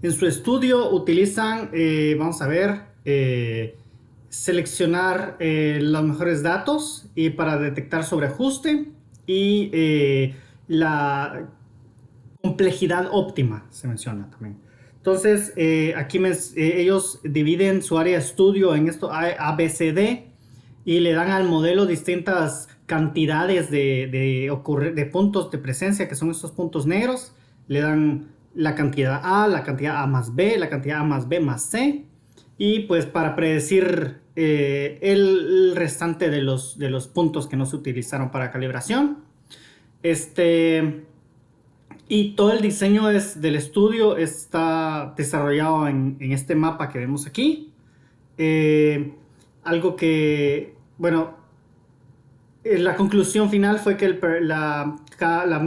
en su estudio utilizan, eh, vamos a ver, eh, seleccionar eh, los mejores datos y para detectar sobreajuste y la complejidad óptima se menciona también. Entonces, aquí ellos dividen su área de estudio en esto ABCD y le dan al modelo distintas cantidades de, de, de puntos de presencia, que son estos puntos negros. Le dan la cantidad A, la cantidad A más B, la cantidad A más B más C. Y pues para predecir eh, el, restante de los, de los puntos que no se utilizaron para calibración. Este, y todo el diseño es, del estudio está desarrollado en, este mapa que vemos aquí. Eh, algo que, bueno, eh, la conclusión final fue que la, la,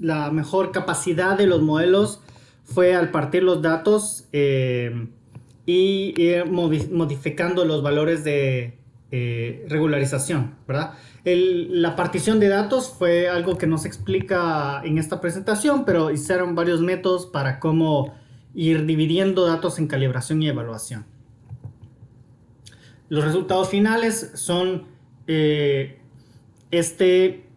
la mejor capacidad de los modelos fue al partir los datos eh, y ir modificando los valores de eh, regularización, ¿verdad? la partición de datos fue algo que no se explica en esta presentación, pero hicieron varios métodos para cómo ir dividiendo datos en calibración y evaluación. Los resultados finales son eh, este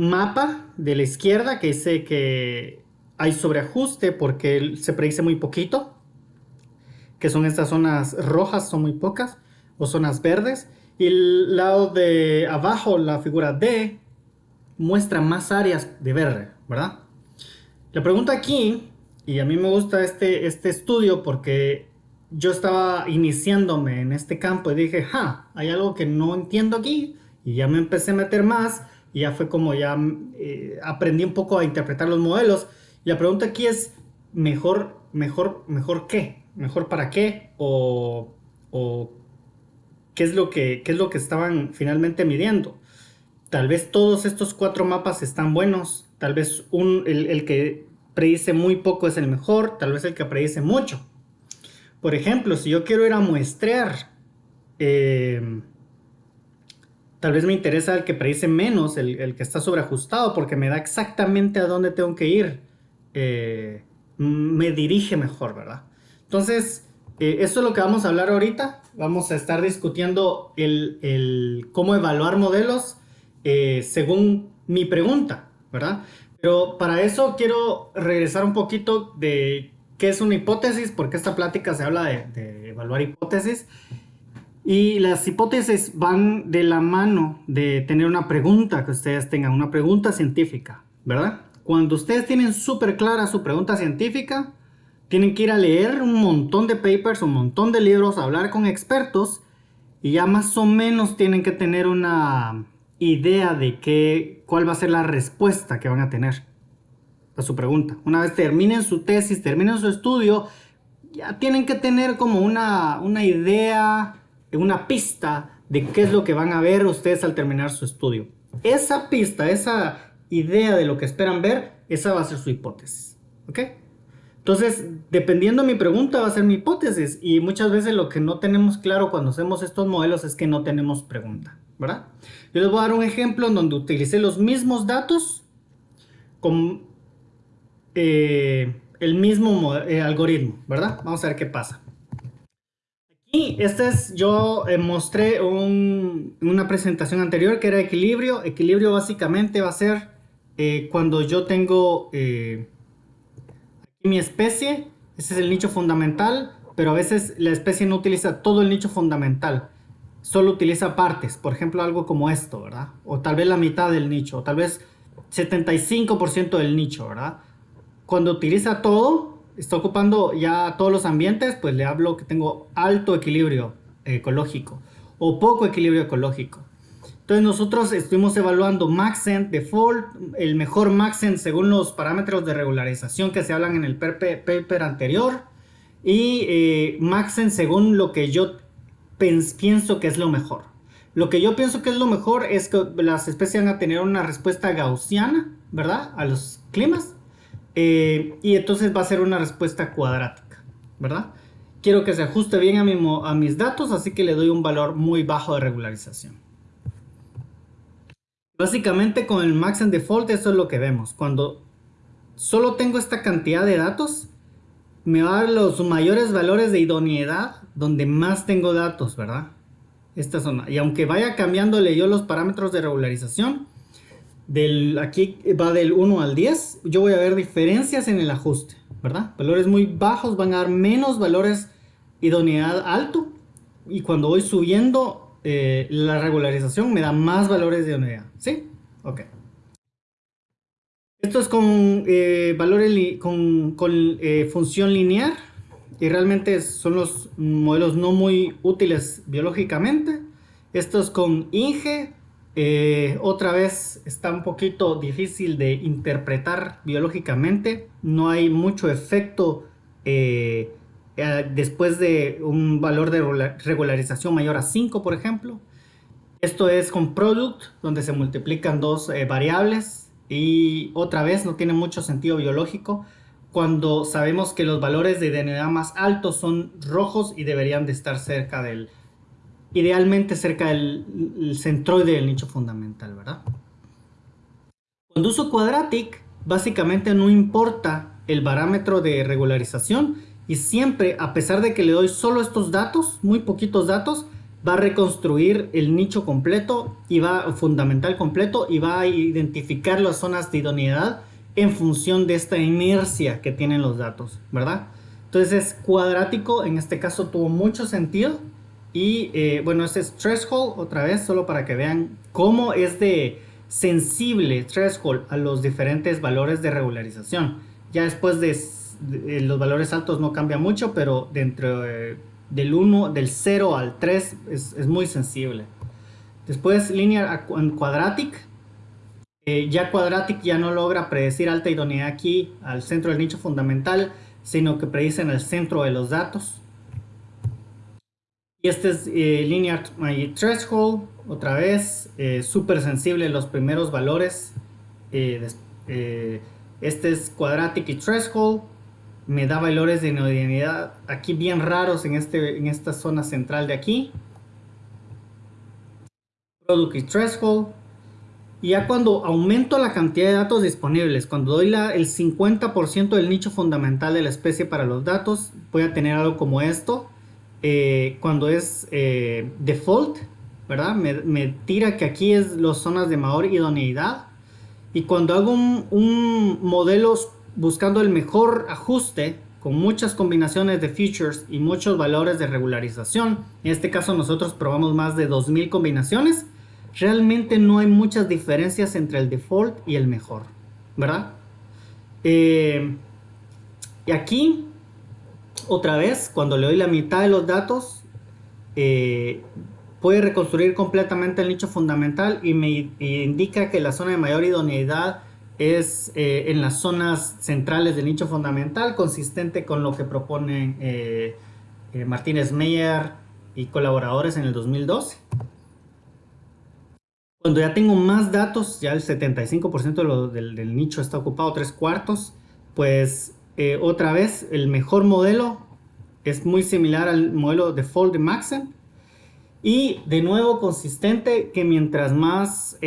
mapa de la izquierda que dice que hay sobreajuste porque se predice muy poquito, que son estas zonas rojas, son muy pocas, o zonas verdes. Y el lado de abajo, la figura D, muestra más áreas de verde, ¿verdad? La pregunta aquí, y a mí me gusta este, este estudio porque yo estaba iniciándome en este campo y dije, ja, hay algo que no entiendo aquí, y ya me empecé a meter más y ya fue como ya eh, aprendí un poco a interpretar los modelos. Y la pregunta aquí es, ¿mejor, mejor, mejor qué? ¿Mejor para qué? ¿O, qué, es lo que, qué es lo que estaban finalmente midiendo? Tal vez todos estos cuatro mapas están buenos. Tal vez un, el, que predice muy poco es el mejor. Tal vez el que predice mucho. Por ejemplo, si yo quiero ir a muestrear... Eh, Tal vez me interesa el que predice menos, el, que está sobreajustado, porque me da exactamente a dónde tengo que ir. Eh, me dirige mejor, ¿verdad? Entonces, eh, esto es lo que vamos a hablar ahorita. Vamos a estar discutiendo el, cómo evaluar modelos eh, según mi pregunta, ¿verdad? Pero para eso quiero regresar un poquito de qué es una hipótesis, porque esta plática se habla de evaluar hipótesis. Y las hipótesis van de la mano de tener una pregunta que ustedes tengan, una pregunta científica, ¿verdad? Cuando ustedes tienen súper clara su pregunta científica, tienen que ir a leer un montón de papers, un montón de libros, hablar con expertos y ya más o menos tienen que tener una idea de qué, cuál va a ser la respuesta que van a tener a su pregunta. Una vez terminen su tesis, terminen su estudio, ya tienen que tener como una, una idea una pista de qué es lo que van a ver ustedes al terminar su estudio. Esa pista, esa idea de lo que esperan ver, esa va a ser su hipótesis. ¿Ok? Entonces, dependiendo de mi pregunta, va a ser mi hipótesis. Y muchas veces lo que no tenemos claro cuando hacemos estos modelos es que no tenemos pregunta, ¿verdad? Yo les voy a dar un ejemplo en donde utilicé los mismos datos con eh, el mismo eh, algoritmo, ¿verdad? Vamos a ver qué pasa. Y este es, yo eh, mostré un, una presentación anterior que era equilibrio. Equilibrio básicamente va a ser eh, cuando yo tengo aquí mi especie, ese es el nicho fundamental, pero a veces la especie no utiliza todo el nicho fundamental, solo utiliza partes, por ejemplo algo como esto, ¿verdad? O tal vez la mitad del nicho, o tal vez 75% del nicho, ¿verdad? Cuando utiliza todo, está ocupando ya todos los ambientes, pues le hablo que tengo alto equilibrio ecológico o poco equilibrio ecológico. Entonces nosotros estuvimos evaluando Maxent Default, el mejor Maxent según los parámetros de regularización que se hablan en el paper anterior y eh, Maxen según lo que yo pienso que es lo mejor. Lo que yo pienso que es lo mejor es que las especies van a tener una respuesta gaussiana, ¿verdad? A los climas. Eh, y entonces va a ser una respuesta cuadrática, ¿verdad? Quiero que se ajuste bien a, mi, a mis datos, así que le doy un valor muy bajo de regularización. Básicamente con el max and default eso es lo que vemos. Cuando solo tengo esta cantidad de datos, me va a dar los mayores valores de idoneidad donde más tengo datos, ¿verdad? Esta zona. Y aunque vaya cambiándole yo los parámetros de regularización, del, aquí va del 1 al 10, yo voy a ver diferencias en el ajuste, ¿verdad? Valores muy bajos van a dar menos valores idoneidad alto y cuando voy subiendo eh, la regularización me da más valores de idoneidad, ¿sí? Ok. Esto es con eh, valores con, eh, función lineal y realmente son los modelos no muy útiles biológicamente. Esto es con Inge. Eh, otra vez está un poquito difícil de interpretar biológicamente. No hay mucho efecto después de un valor de regularización mayor a 5, por ejemplo. Esto es con Product, donde se multiplican dos variables y otra vez no tiene mucho sentido biológico cuando sabemos que los valores de DNA más altos son rojos y deberían de estar cerca del, idealmente cerca del centroide del nicho fundamental, ¿verdad? Cuando uso Quadratic, básicamente no importa el parámetro de regularización y siempre, a pesar de que le doy solo estos datos, muy poquitos datos, va a reconstruir el nicho completo y va fundamental completo y va a identificar las zonas de idoneidad en función de esta inercia que tienen los datos, ¿verdad? Entonces es cuadrático, en este caso tuvo mucho sentido y eh, bueno, este es threshold otra vez, solo para que vean cómo es de sensible threshold a los diferentes valores de regularización. Ya después de, los valores altos no cambia mucho, pero dentro de del 1, del 0 al 3 es, muy sensible. Después linear quadratic. Eh, ya quadratic ya no logra predecir alta idoneidad aquí al centro del nicho fundamental, sino que predice en el centro de los datos. Y este es eh, linear threshold, otra vez, eh, súper sensible los primeros valores. este es quadratic y threshold me da valores de inhomogeneidad aquí bien raros en, este, en esta zona central de aquí. Product y threshold. Y ya cuando aumento la cantidad de datos disponibles, cuando doy la, el 50% del nicho fundamental de la especie para los datos, voy a tener algo como esto. Eh, cuando es eh, default, ¿verdad? Me, tira que aquí es las zonas de mayor idoneidad. Y cuando hago un, un modelo buscando el mejor ajuste con muchas combinaciones de features y muchos valores de regularización. En este caso nosotros probamos más de 2000 combinaciones. Realmente no hay muchas diferencias entre el default y el mejor, ¿verdad? Eh, y aquí, otra vez, cuando le doy la mitad de los datos, eh, puede reconstruir completamente el nicho fundamental y me indica que la zona de mayor idoneidad es eh, en las zonas centrales del nicho fundamental, consistente con lo que proponen eh, eh, Martínez Meyer y colaboradores en el 2012. Cuando ya tengo más datos, ya el 75% del, nicho está ocupado, tres cuartos, pues otra vez el mejor modelo es muy similar al modelo default de Maxen y de nuevo consistente que mientras más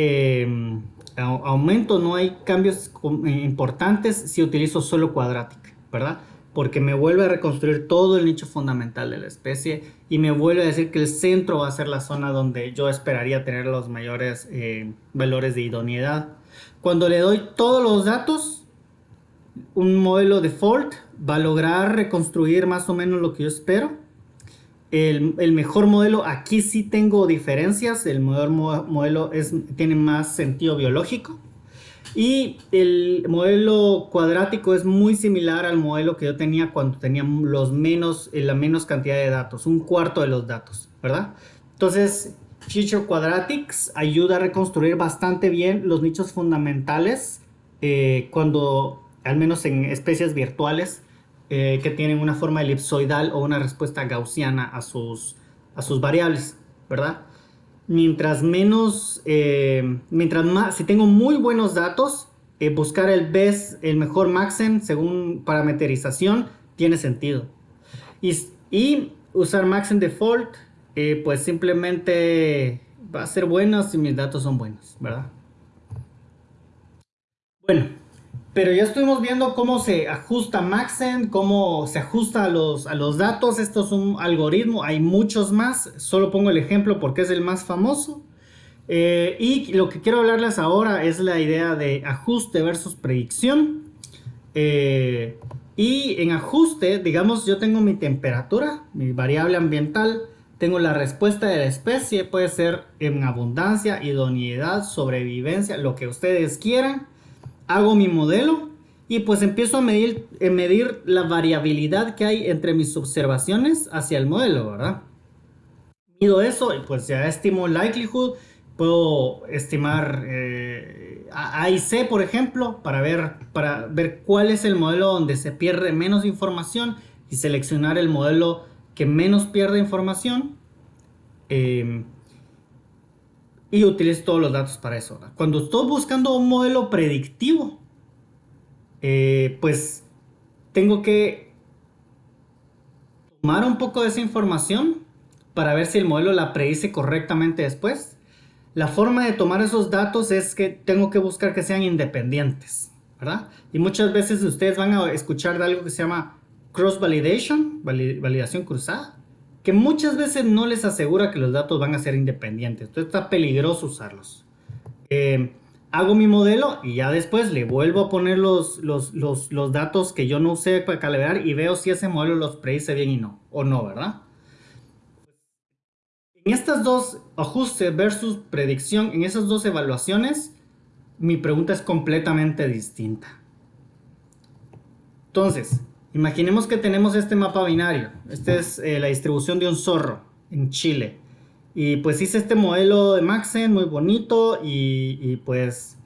aumento, no hay cambios eh, importantes si utilizo solo Quadratic, ¿verdad? porque me vuelve a reconstruir todo el nicho fundamental de la especie y me vuelve a decir que el centro va a ser la zona donde yo esperaría tener los mayores eh, valores de idoneidad. Cuando le doy todos los datos, un modelo default va a lograr reconstruir más o menos lo que yo espero. El, mejor modelo, aquí sí tengo diferencias, el mejor modelo es, tiene más sentido biológico. Y el modelo cuadrático es muy similar al modelo que yo tenía cuando tenía los menos, eh, la menos cantidad de datos, un cuarto de los datos, ¿verdad? Entonces, Future Quadratics ayuda a reconstruir bastante bien los nichos fundamentales eh, cuando, al menos en especies virtuales, eh, que tienen una forma elipsoidal o una respuesta gaussiana a sus, a sus variables, ¿verdad? mientras menos, eh, mientras más, si tengo muy buenos datos, eh, buscar el best, el mejor maxen según parametrización tiene sentido. Y, usar maxen default, eh, pues simplemente va a ser bueno si mis datos son buenos, ¿verdad? Bueno, pero ya estuvimos viendo cómo se ajusta Maxen, cómo se ajusta a los, a los datos. Esto es un algoritmo, hay muchos más. Solo pongo el ejemplo porque es el más famoso. Eh, y lo que quiero hablarles ahora es la idea de ajuste versus predicción. Eh, y en ajuste, digamos, yo tengo mi temperatura, mi variable ambiental. Tengo la respuesta de la especie, puede ser en abundancia, idoneidad, sobrevivencia, lo que ustedes quieran hago mi modelo y pues empiezo a medir, a medir la variabilidad que hay entre mis observaciones hacia el modelo, ¿verdad? Mido eso y pues ya estimo likelihood, puedo estimar eh, A y C, por ejemplo, para ver, para ver cuál es el modelo donde se pierde menos información y seleccionar el modelo que menos pierde información. Em, y utilizo todos los datos para eso. Cuando estoy buscando un modelo predictivo, eh, pues tengo que tomar un poco de esa información para ver si el modelo la predice correctamente después. La forma de tomar esos datos es que tengo que buscar que sean independientes, ¿verdad? Y muchas veces ustedes van a escuchar de algo que se llama cross validation, validación cruzada que muchas veces no les asegura que los datos van a ser independientes. Entonces está peligroso usarlos. Eh, hago mi modelo y ya después le vuelvo a poner los, los, los, datos que yo no usé para calibrar y veo si ese modelo los predice bien y no, o no, ¿verdad? En estas dos ajustes versus predicción, en esas dos evaluaciones, mi pregunta es completamente distinta. Entonces, Imaginemos que tenemos este mapa binario. Esta es eh, la distribución de un zorro en Chile. Y pues hice este modelo de Maxen muy bonito y, pues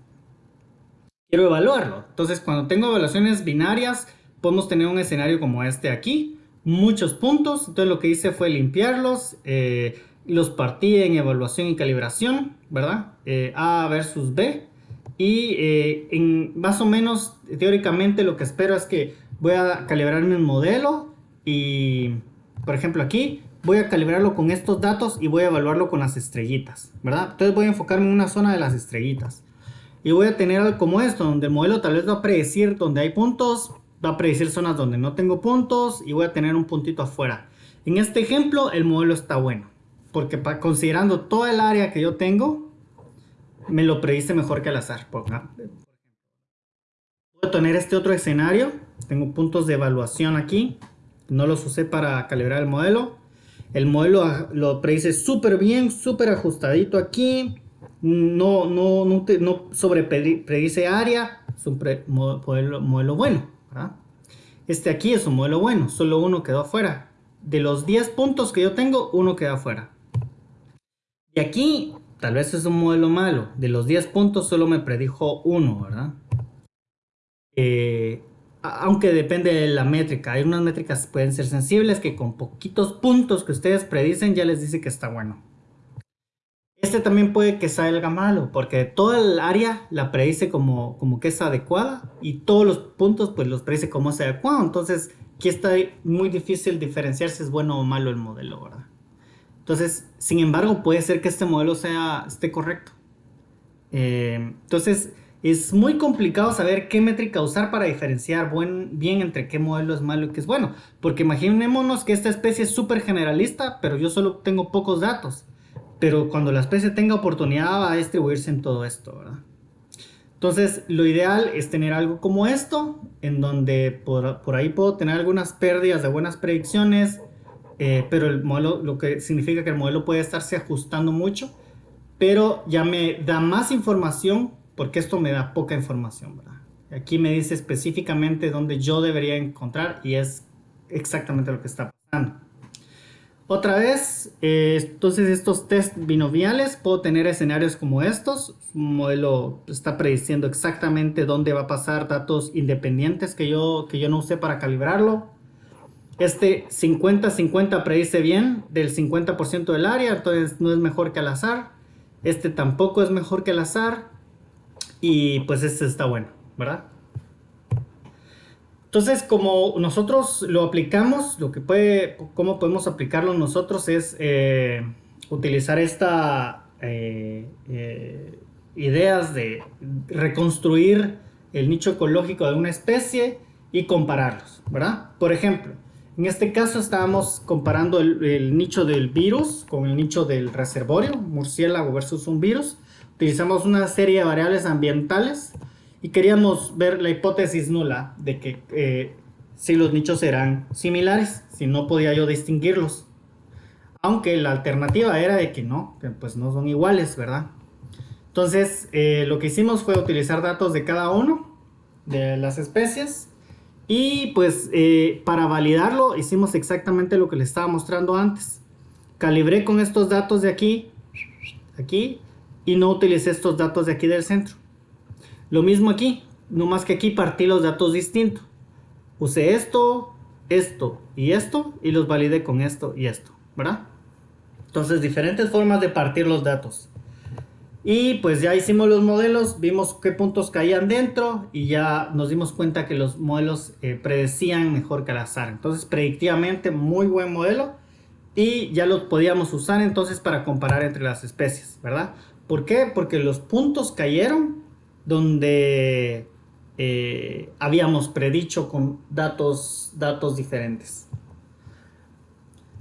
quiero evaluarlo. Entonces cuando tengo evaluaciones binarias podemos tener un escenario como este aquí. Muchos puntos. Entonces lo que hice fue limpiarlos. Eh, los partí en evaluación y calibración, ¿verdad? Eh, A versus B. Y en más o menos teóricamente lo que espero es que voy a calibrar mi modelo y, por ejemplo, aquí voy a calibrarlo con estos datos y voy a evaluarlo con las estrellitas, ¿verdad? Entonces voy a enfocarme en una zona de las estrellitas. Y voy a tener algo como esto, donde el modelo tal vez va a predecir donde hay puntos, va a predecir zonas donde no tengo puntos y voy a tener un puntito afuera. En este ejemplo el modelo está bueno, porque considerando toda el área que yo tengo, me lo predice mejor que al azar. Voy a tener este otro escenario tengo puntos de evaluación aquí. No los usé para calibrar el modelo. El modelo lo predice súper bien, súper ajustadito aquí. No, no, no, no sobre predice área. Es un modelo, modelo, bueno. Este aquí es un modelo bueno. Solo uno quedó afuera. De los 10 puntos que yo tengo, uno queda afuera. Y aquí, tal vez es un modelo malo. De los 10 puntos, solo me predijo uno, ¿verdad? Eh, aunque depende de la métrica. Hay unas métricas que pueden ser sensibles que con poquitos puntos que ustedes predicen ya les dice que está bueno. Este también puede que salga malo porque toda el área la predice como, como que es adecuada y todos los puntos pues los predice como es adecuado. Entonces aquí está muy difícil diferenciar si es bueno o malo el modelo, ¿verdad? Entonces, sin embargo, puede ser que este modelo sea, esté correcto. Eh, entonces, es muy complicado saber qué métrica usar para diferenciar buen, bien entre qué modelo es malo y qué es bueno. Porque imaginémonos que esta especie es súper generalista, pero yo solo tengo pocos datos. Pero cuando la especie tenga oportunidad va a distribuirse en todo esto, ¿verdad? Entonces, lo ideal es tener algo como esto, en donde por, ahí puedo tener algunas pérdidas de buenas predicciones, eh, pero el modelo, lo que significa que el modelo puede estarse ajustando mucho, pero ya me da más información, porque esto me da poca información, ¿verdad? Aquí me dice específicamente dónde yo debería encontrar y es exactamente lo que está pasando. Otra vez, eh, entonces estos test binomiales, puedo tener escenarios como estos. Un modelo está prediciendo exactamente dónde va a pasar datos independientes que yo, que yo no usé para calibrarlo. Este 50-50 predice bien del 50% del área, entonces no es mejor que al azar. Este tampoco es mejor que al azar. Y pues este está bueno, ¿verdad? Entonces, como nosotros lo aplicamos, lo que puede, cómo podemos aplicarlo nosotros es eh, utilizar esta eh, eh, ideas de reconstruir el nicho ecológico de una especie y compararlos, ¿verdad? Por ejemplo, en este caso estábamos comparando el, el nicho del virus con el nicho del reservorio, murciélago versus un virus. Utilizamos una serie de variables ambientales y queríamos ver la hipótesis nula de que eh, si los nichos eran similares, si no podía yo distinguirlos. Aunque la alternativa era de que no, que pues no son iguales, ¿verdad? Entonces eh, lo que hicimos fue utilizar datos de cada uno de las especies y pues eh, para validarlo hicimos exactamente lo que les estaba mostrando antes. Calibré con estos datos de aquí, aquí y no utilicé estos datos de aquí del centro. Lo mismo aquí, no más que aquí partí los datos distintos. Usé esto, esto y esto y los validé con esto y esto, ¿verdad? Entonces, diferentes formas de partir los datos. Y pues ya hicimos los modelos, vimos qué puntos caían dentro y ya nos dimos cuenta que los modelos eh, predecían mejor que al azar. Entonces, predictivamente, muy buen modelo y ya lo podíamos usar entonces para comparar entre las especies, ¿verdad? ¿Por qué? Porque los puntos cayeron donde eh, habíamos predicho con datos, datos diferentes.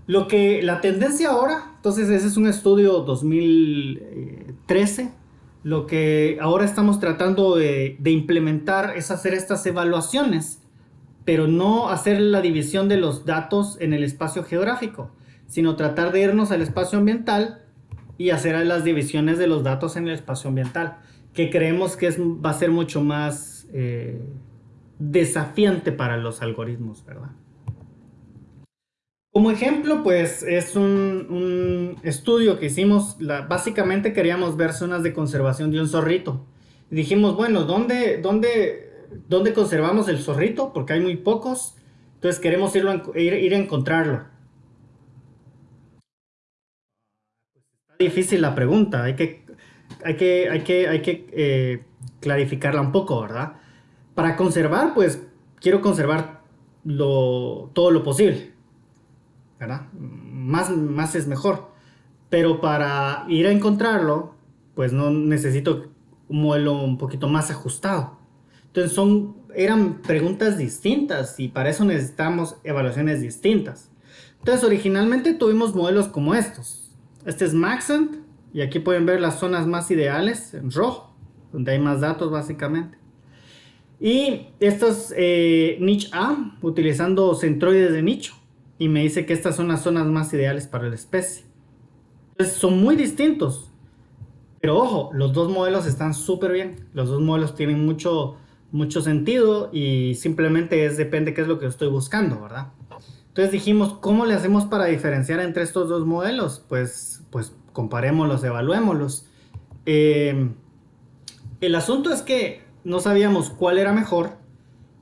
Lo que la tendencia ahora, entonces ese es un estudio 2013, lo que ahora estamos tratando de, de, implementar es hacer estas evaluaciones, pero no hacer la división de los datos en el espacio geográfico, sino tratar de irnos al espacio ambiental y hacer las divisiones de los datos en el espacio ambiental que creemos que es, va a ser mucho más eh, desafiante para los algoritmos, ¿verdad? Como ejemplo, pues es un, estudio que hicimos, básicamente queríamos ver zonas de conservación de un zorrito. dijimos, bueno, ¿dónde, dónde, ¿dónde conservamos el zorrito? Porque hay muy pocos, entonces queremos irlo, ir, ir a encontrarlo. Difícil la pregunta, hay que hay que, hay que, hay que eh, clarificarla un poco, ¿verdad? Para conservar, pues quiero conservar todo lo posible, ¿verdad? Más, más es mejor. Pero para ir a encontrarlo, pues no necesito un modelo un poquito más ajustado. Entonces son, eran preguntas distintas y para eso necesitamos evaluaciones distintas. Entonces originalmente tuvimos modelos como estos. Este es Maxent, y aquí pueden ver las zonas más ideales en rojo, donde hay más datos básicamente. Y estos eh, niche A, utilizando centroides de nicho. Y me dice que estas son las zonas más ideales para la especie. Entonces son muy distintos. Pero ojo, los dos modelos están súper bien. Los dos modelos tienen mucho, mucho sentido y simplemente es, depende qué es lo que estoy buscando, ¿verdad? Entonces dijimos, ¿cómo le hacemos para diferenciar entre estos dos modelos? Pues, pues comparémoslos, evaluémoslos. Eh, el asunto es que no sabíamos cuál era mejor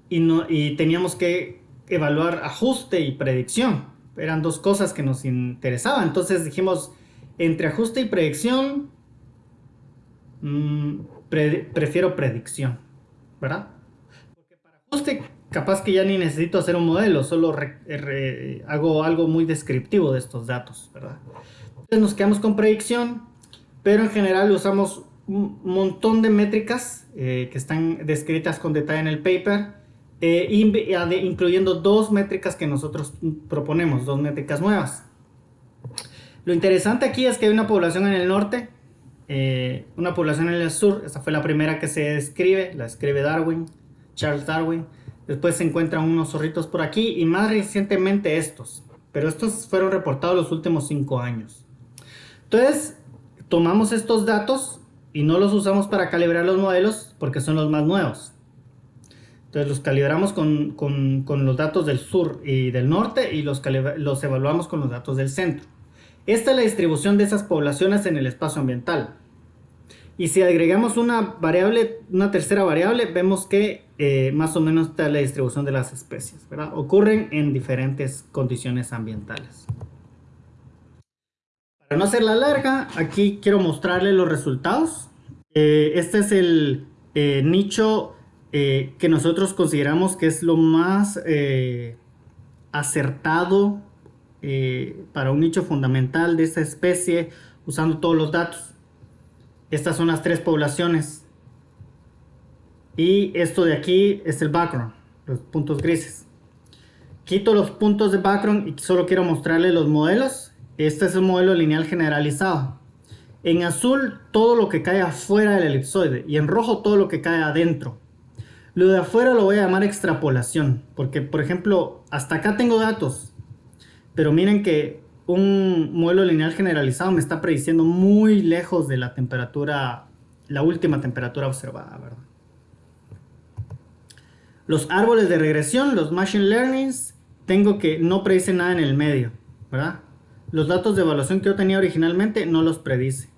y, no, y teníamos que evaluar ajuste y predicción. Eran dos cosas que nos interesaban. Entonces dijimos, entre ajuste y predicción, mm, prefiero predicción, ¿verdad? Porque para ajuste capaz que ya ni necesito hacer un modelo, solo hago algo muy descriptivo de estos datos, ¿verdad? Entonces nos quedamos con predicción, pero en general usamos un montón de métricas eh, que están descritas con detalle en el paper, eh, incluyendo dos métricas que nosotros proponemos, dos métricas nuevas. Lo interesante aquí es que hay una población en el norte, eh, una población en el sur, esa fue la primera que se describe, la escribe Darwin, Charles Darwin. Después se encuentran unos zorritos por aquí y más recientemente estos, pero estos fueron reportados los últimos cinco años. Entonces, tomamos estos datos y no los usamos para calibrar los modelos porque son los más nuevos. Entonces los calibramos con, con, los datos del sur y del norte y los evaluamos con los datos del centro. Esta es la distribución de esas poblaciones en el espacio ambiental. Y si agregamos una variable, una tercera variable, vemos que eh, más o menos está la distribución de las especies. Ocurren en diferentes condiciones ambientales. Para no hacerla larga, aquí quiero mostrarle los resultados. Eh, este es el eh, nicho eh, que nosotros consideramos que es lo más acertado para un nicho fundamental de esta especie usando todos los datos. Estas son las tres poblaciones. Y esto de aquí es el background, los puntos grises. Quito los puntos de background y solo quiero mostrarle los modelos este es un modelo lineal generalizado. En azul todo lo que cae afuera del elipsoide y en rojo todo lo que cae adentro. Lo de afuera lo voy a llamar extrapolación, porque por ejemplo, hasta acá tengo datos, pero miren que un modelo lineal generalizado me está prediciendo muy lejos de la temperatura, la última temperatura observada, ¿verdad? Los árboles de regresión, los machine learnings, tengo que no predicen nada en el medio, ¿verdad? Los datos de evaluación que yo tenía originalmente no los predice,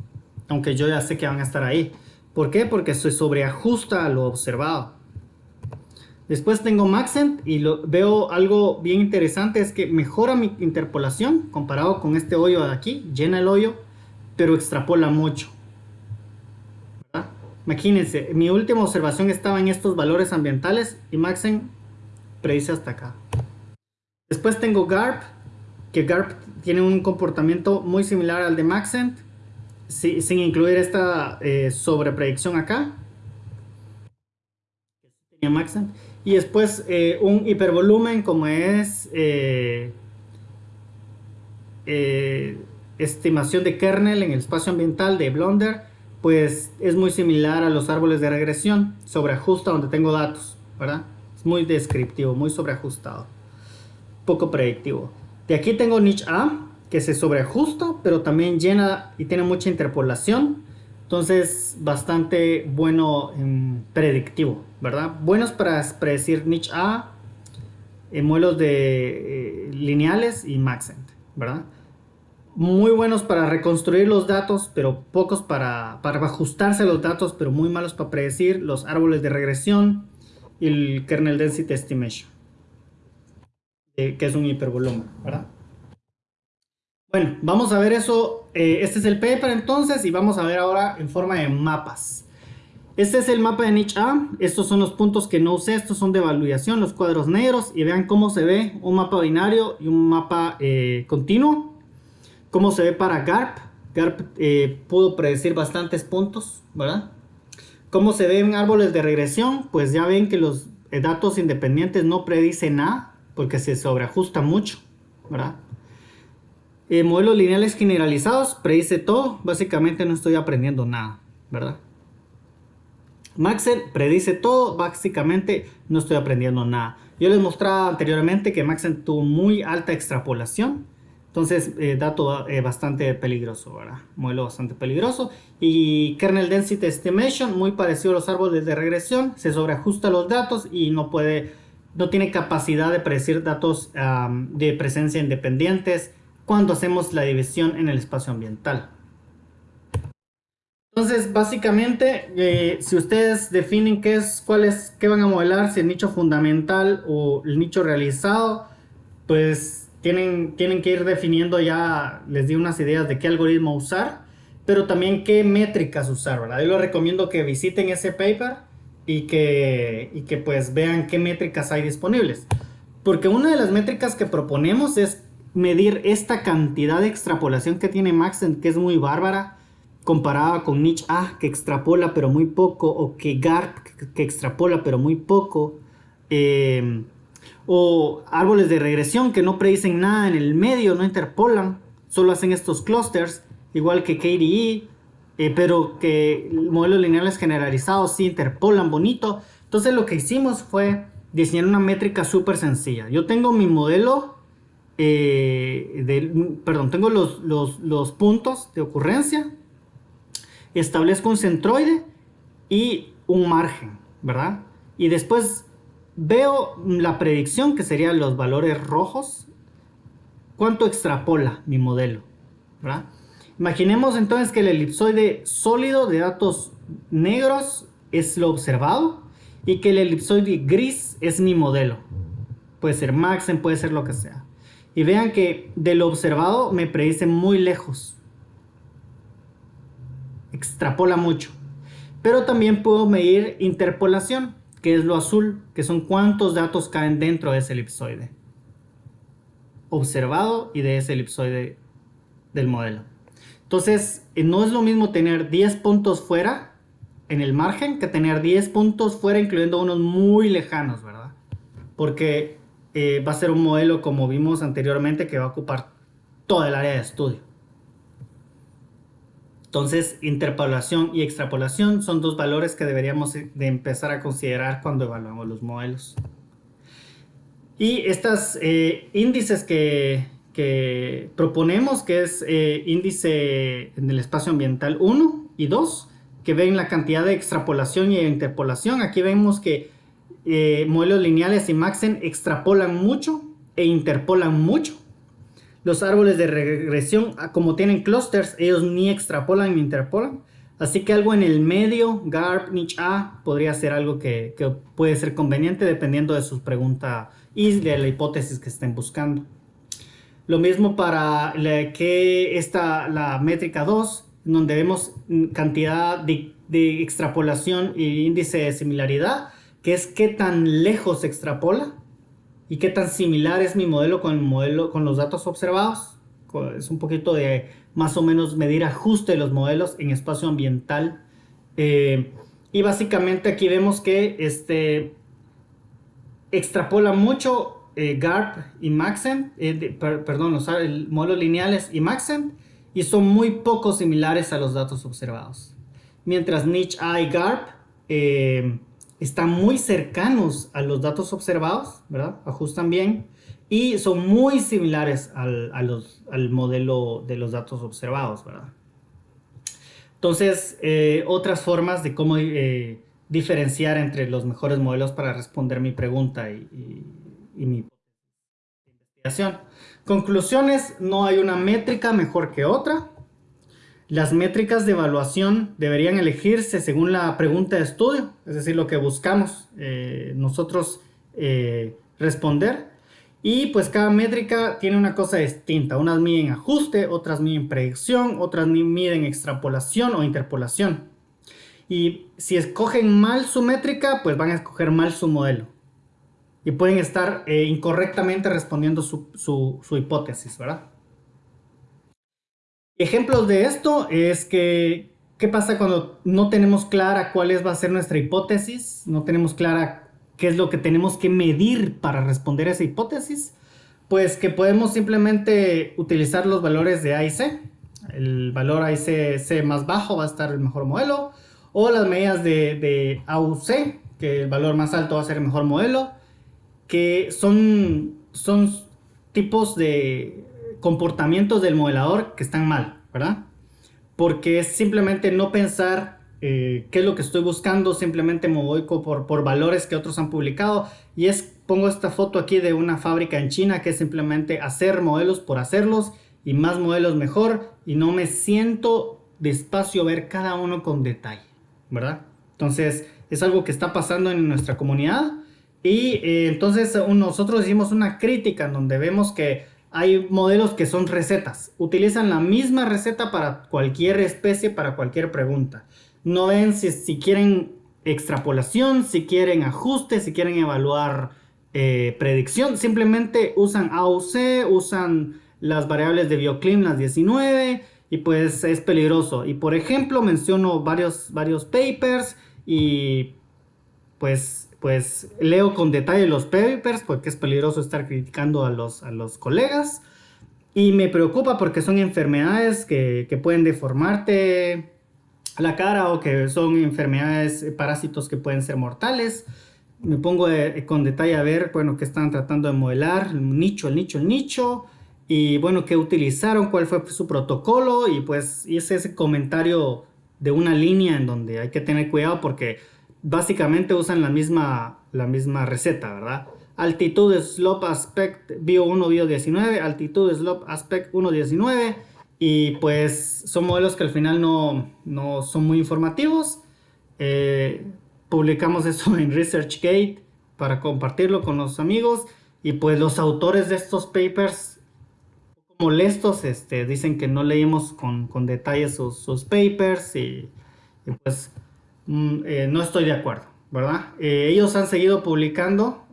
aunque yo ya sé que van a estar ahí. ¿Por qué? Porque se sobreajusta a lo observado. Después tengo Maxent y lo, veo algo bien interesante, es que mejora mi interpolación comparado con este hoyo de aquí, llena el hoyo, pero extrapola mucho. Imagínense, mi última observación estaba en estos valores ambientales y Maxent predice hasta acá. Después tengo GARP, que GARP tiene un comportamiento muy similar al de Maxent, sin incluir esta eh, sobrepredicción acá. Maxent. Y después eh, un hipervolumen como es eh, estimación de kernel en el espacio ambiental de Blonder, pues es muy similar a los árboles de regresión, sobreajusta donde tengo datos, ¿verdad? Es muy descriptivo, muy sobreajustado, poco predictivo. De aquí tengo niche A, que se sobreajusta, pero también llena y tiene mucha interpolación. Entonces, bastante bueno en predictivo, ¿verdad? Buenos para predecir niche A, en modelos de eh, lineales y Maxent, ¿verdad? Muy buenos para reconstruir los datos, pero pocos para, para ajustarse a los datos, pero muy malos para predecir los árboles de regresión y el kernel density estimation. Eh, que es un hipervolumen, ¿verdad? Bueno, vamos a ver eso. Eh, este es el paper entonces y vamos a ver ahora en forma de mapas. Este es el mapa de niche A. Estos son los puntos que no usé. Estos son de evaluación, los cuadros negros. Y vean cómo se ve un mapa binario y un mapa eh, continuo. Cómo se ve para GARP. GARP pudo predecir bastantes puntos, ¿verdad? Cómo se ven árboles de regresión. Pues ya ven que los datos independientes no predicen nada porque se sobreajusta mucho, ¿verdad? Eh, modelos lineales generalizados, predice todo, básicamente no estoy aprendiendo nada, ¿verdad? Maxent predice todo, básicamente no estoy aprendiendo nada. Yo les mostraba anteriormente que Maxent tuvo muy alta extrapolación, entonces eh, dato eh, bastante peligroso, ¿verdad? Modelo bastante peligroso. Y kernel density estimation, muy parecido a los árboles de regresión, se sobreajusta los datos y no puede no tiene capacidad de predecir datos de presencia independientes cuando hacemos la división en el espacio ambiental. Entonces, básicamente, eh, si ustedes definen qué es, cuál es, qué van a modelar, si el nicho fundamental o el nicho realizado, pues tienen, tienen que ir definiendo ya, les di unas ideas de qué algoritmo usar, pero también qué métricas usar, ¿verdad? Yo les recomiendo que visiten ese paper y que, y que pues vean qué métricas hay disponibles. Porque una de las métricas que proponemos es medir esta cantidad de extrapolación que tiene Maxent, que es muy bárbara. comparaba con niche A que extrapola pero muy poco o que GARP que extrapola pero muy poco eh, o árboles de regresión que no predicen nada en el medio, no interpolan, solo hacen estos clusters, igual que KDE, eh, pero que modelos lineales generalizados sí interpolan bonito. Entonces lo que hicimos fue diseñar una métrica súper sencilla. Yo tengo mi modelo, eh, perdón, tengo los, los puntos de ocurrencia, establezco un centroide y un margen, ¿verdad? Y después veo la predicción, que serían los valores rojos, cuánto extrapola mi modelo, ¿verdad? Imaginemos entonces que el elipsoide sólido de datos negros es lo observado y que el elipsoide gris es mi modelo. Puede ser Maxen, puede ser lo que sea. Y vean que de lo observado me predice muy lejos. Extrapola mucho. Pero también puedo medir interpolación que es lo azul, que son cuántos datos caen dentro de ese elipsoide observado y de ese elipsoide del modelo. Entonces, eh, no es lo mismo tener 10 puntos fuera en el margen que tener 10 puntos fuera, incluyendo unos muy lejanos, ¿verdad? Porque eh, va a ser un modelo, como vimos anteriormente, que va a ocupar toda el área de estudio. Entonces, interpolación y extrapolación son dos valores que deberíamos de empezar a considerar cuando evaluamos los modelos. Y estos eh, índices que, proponemos, que es eh, índice en el espacio ambiental 1 y 2, que ven la cantidad de extrapolación y interpolación. Aquí vemos que eh, modelos lineales y Maxen extrapolan mucho e interpolan mucho. Los árboles de regresión, ah, como tienen clusters, ellos ni extrapolan ni interpolan. Así que algo en el medio, GARP, niche A, podría ser algo que, puede ser conveniente dependiendo de su pregunta y de la hipótesis que estén buscando. Lo mismo para la, que esta, la métrica 2, donde vemos cantidad de, de extrapolación y índice de similaridad, que es qué tan lejos extrapola y qué tan similar es mi modelo con el modelo con los datos observados. Es un poquito de más o menos medir ajuste de los modelos en espacio ambiental. Eh, y básicamente aquí vemos que este extrapola mucho eh, GARP y Maxent, eh, perdón, los modelos lineales y Maxent, y son muy poco similares a los datos observados. Mientras Niche A y GARP están muy cercanos a los datos observados, ¿verdad? Ajustan bien y son muy similares al, al modelo de los datos observados, ¿verdad? Entonces, eh, otras formas de cómo eh, diferenciar entre los mejores modelos para responder mi pregunta y, y mi investigación. Conclusiones, no hay una métrica mejor que otra. Las métricas de evaluación deberían elegirse según la pregunta de estudio, es decir, lo que buscamos eh, nosotros eh, responder. Y pues cada métrica tiene una cosa distinta. Unas miden ajuste, otras miden predicción, otras miden extrapolación o interpolación. Y si escogen mal su métrica, pues van a escoger mal su modelo. Y pueden estar eh, incorrectamente respondiendo su, su hipótesis, ¿verdad? Ejemplos de esto es que, ¿qué pasa cuando no tenemos clara cuál es, va a ser nuestra hipótesis? No tenemos clara qué es lo que tenemos que medir para responder a esa hipótesis. Pues que podemos simplemente utilizar los valores de A y C. El valor A y C, C más bajo va a estar el mejor modelo. O las medidas de, de A u C, que el valor más alto va a ser el mejor modelo. Que son, son tipos de comportamientos del modelador que están mal, ¿verdad? Porque es simplemente no pensar eh, qué es lo que estoy buscando, simplemente me voy por, por valores que otros han publicado y es, pongo esta foto aquí de una fábrica en China que es simplemente hacer modelos por hacerlos y más modelos mejor y no me siento despacio ver cada uno con detalle, ¿verdad? Entonces es algo que está pasando en nuestra comunidad y eh, entonces nosotros hicimos una crítica en donde vemos que hay modelos que son recetas. Utilizan la misma receta para cualquier especie, para cualquier pregunta. No ven si, quieren extrapolación, si quieren ajuste, si quieren evaluar eh, predicción. Simplemente usan AUC, usan las variables de Bioclim, las 19, y pues es peligroso. Y por ejemplo menciono varios, varios papers y pues, pues leo con detalle los papers porque es peligroso estar criticando a los, a los colegas. Y me preocupa porque son enfermedades que, que pueden deformarte la cara o que son enfermedades, eh, parásitos que pueden ser mortales. Me pongo eh, con detalle a ver, bueno, qué están tratando de modelar, el nicho, el nicho, el nicho, y bueno, qué utilizaron, cuál fue su protocolo, y pues hice ese comentario de una línea en donde hay que tener cuidado porque básicamente usan la misma, la misma receta, ¿verdad? Altitud, slope, aspect, bio 1, bio 19, altitud, slope, aspect 1, 19, y pues son modelos que al final no, no son muy informativos. Eh, publicamos eso en ResearchGate para compartirlo con los amigos. Y pues los autores de estos papers, molestos, este, dicen que no leímos con, con detalle sus, sus, papers y, pues mm, eh, no estoy de acuerdo, ¿verdad? Eh, ellos han seguido publicando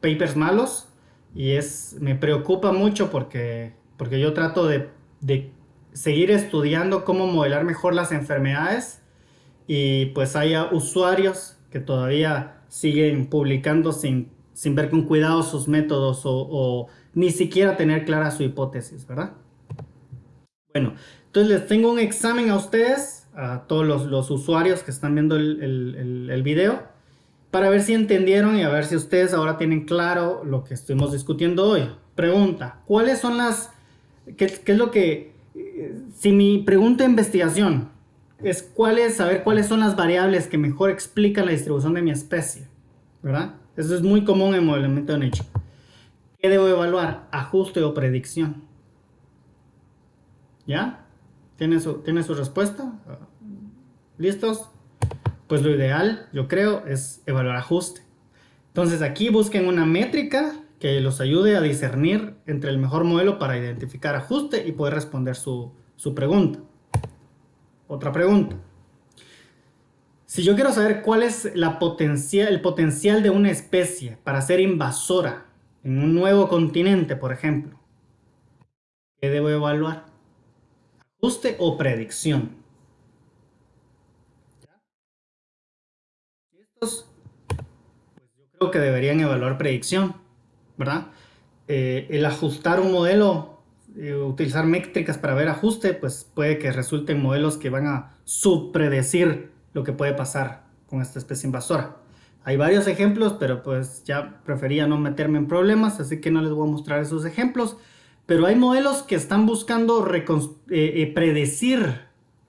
papers malos y es, me preocupa mucho porque, porque yo trato de de seguir estudiando cómo modelar mejor las enfermedades y pues haya usuarios que todavía siguen publicando sin, sin ver con cuidado sus métodos o, ni siquiera tener clara su hipótesis, ¿verdad? Bueno, entonces les tengo un examen a ustedes, a todos los, usuarios que están viendo el, el, video, para ver si entendieron y a ver si ustedes ahora tienen claro lo que estuvimos discutiendo hoy. Pregunta, ¿cuáles son las ¿Qué, es lo que... Si mi pregunta de investigación es cuál es, saber cuáles son las variables que mejor explican la distribución de mi especie, ¿verdad? Eso es muy común en modelamiento de nicho. ¿Qué debo evaluar? Ajuste o predicción. ¿Ya? ¿Tiene su, ¿Tiene su respuesta? ¿Listos? Pues lo ideal, yo creo, es evaluar ajuste. Entonces aquí busquen una métrica que los ayude a discernir entre el mejor modelo para identificar ajuste y poder responder su, pregunta. Otra pregunta. Si yo quiero saber cuál es la potencia, el potencial de una especie para ser invasora en un nuevo continente, por ejemplo, ¿qué debo evaluar? ¿Ajuste o predicción? Pues yo creo que deberían evaluar predicción ¿verdad? Eh, el ajustar un modelo, eh, utilizar métricas para ver ajuste, pues puede que resulten modelos que van a subpredecir lo que puede pasar con esta especie invasora. Hay varios ejemplos, pero pues ya prefería no meterme en problemas, así que no les voy a mostrar esos ejemplos. Pero hay modelos que están buscando eh, predecir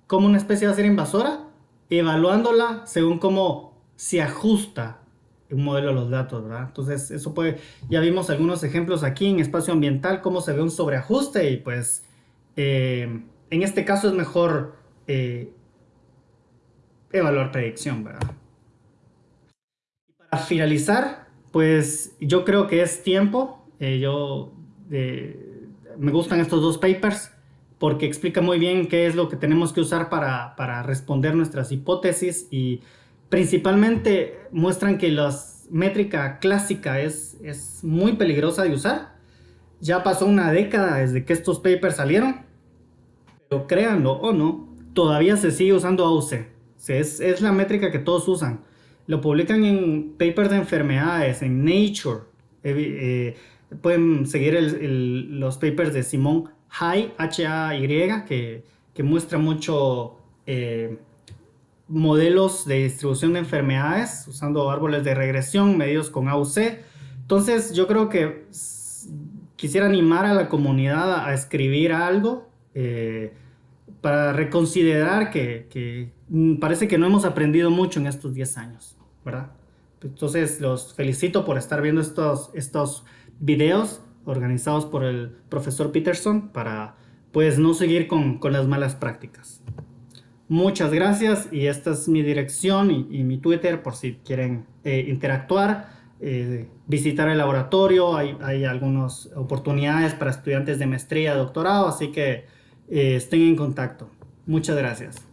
cómo una especie va a ser invasora, evaluándola según cómo se ajusta un modelo de los datos, ¿verdad? Entonces, eso puede, ya vimos algunos ejemplos aquí en espacio ambiental, cómo se ve un sobreajuste y pues eh, en este caso es mejor eh, evaluar predicción, ¿verdad? Para finalizar, pues yo creo que es tiempo, eh, yo me gustan estos dos papers porque explica muy bien qué es lo que tenemos que usar para, para responder nuestras hipótesis y Principalmente muestran que la métrica clásica es, es muy peligrosa de usar. Ya pasó una década desde que estos papers salieron, pero créanlo o no, todavía se sigue usando AUC. Es, es la métrica que todos usan. Lo publican en papers de enfermedades, en Nature. Eh, eh, pueden seguir los papers de Simón Hay, H-A-Y, que, que muestra mucho eh, modelos de distribución de enfermedades usando árboles de regresión medidos con AUC. Entonces yo creo que quisiera animar a la comunidad a escribir algo eh, para reconsiderar que, parece que no hemos aprendido mucho en estos 10 años, ¿verdad? Entonces los felicito por estar viendo estos, estos videos organizados por el profesor Peterson para pues no seguir con, con las malas prácticas. Muchas gracias y esta es mi dirección y, mi Twitter por si quieren eh, interactuar, eh, visitar el laboratorio, hay, algunas oportunidades para estudiantes de maestría, doctorado, así que eh, estén en contacto. Muchas gracias.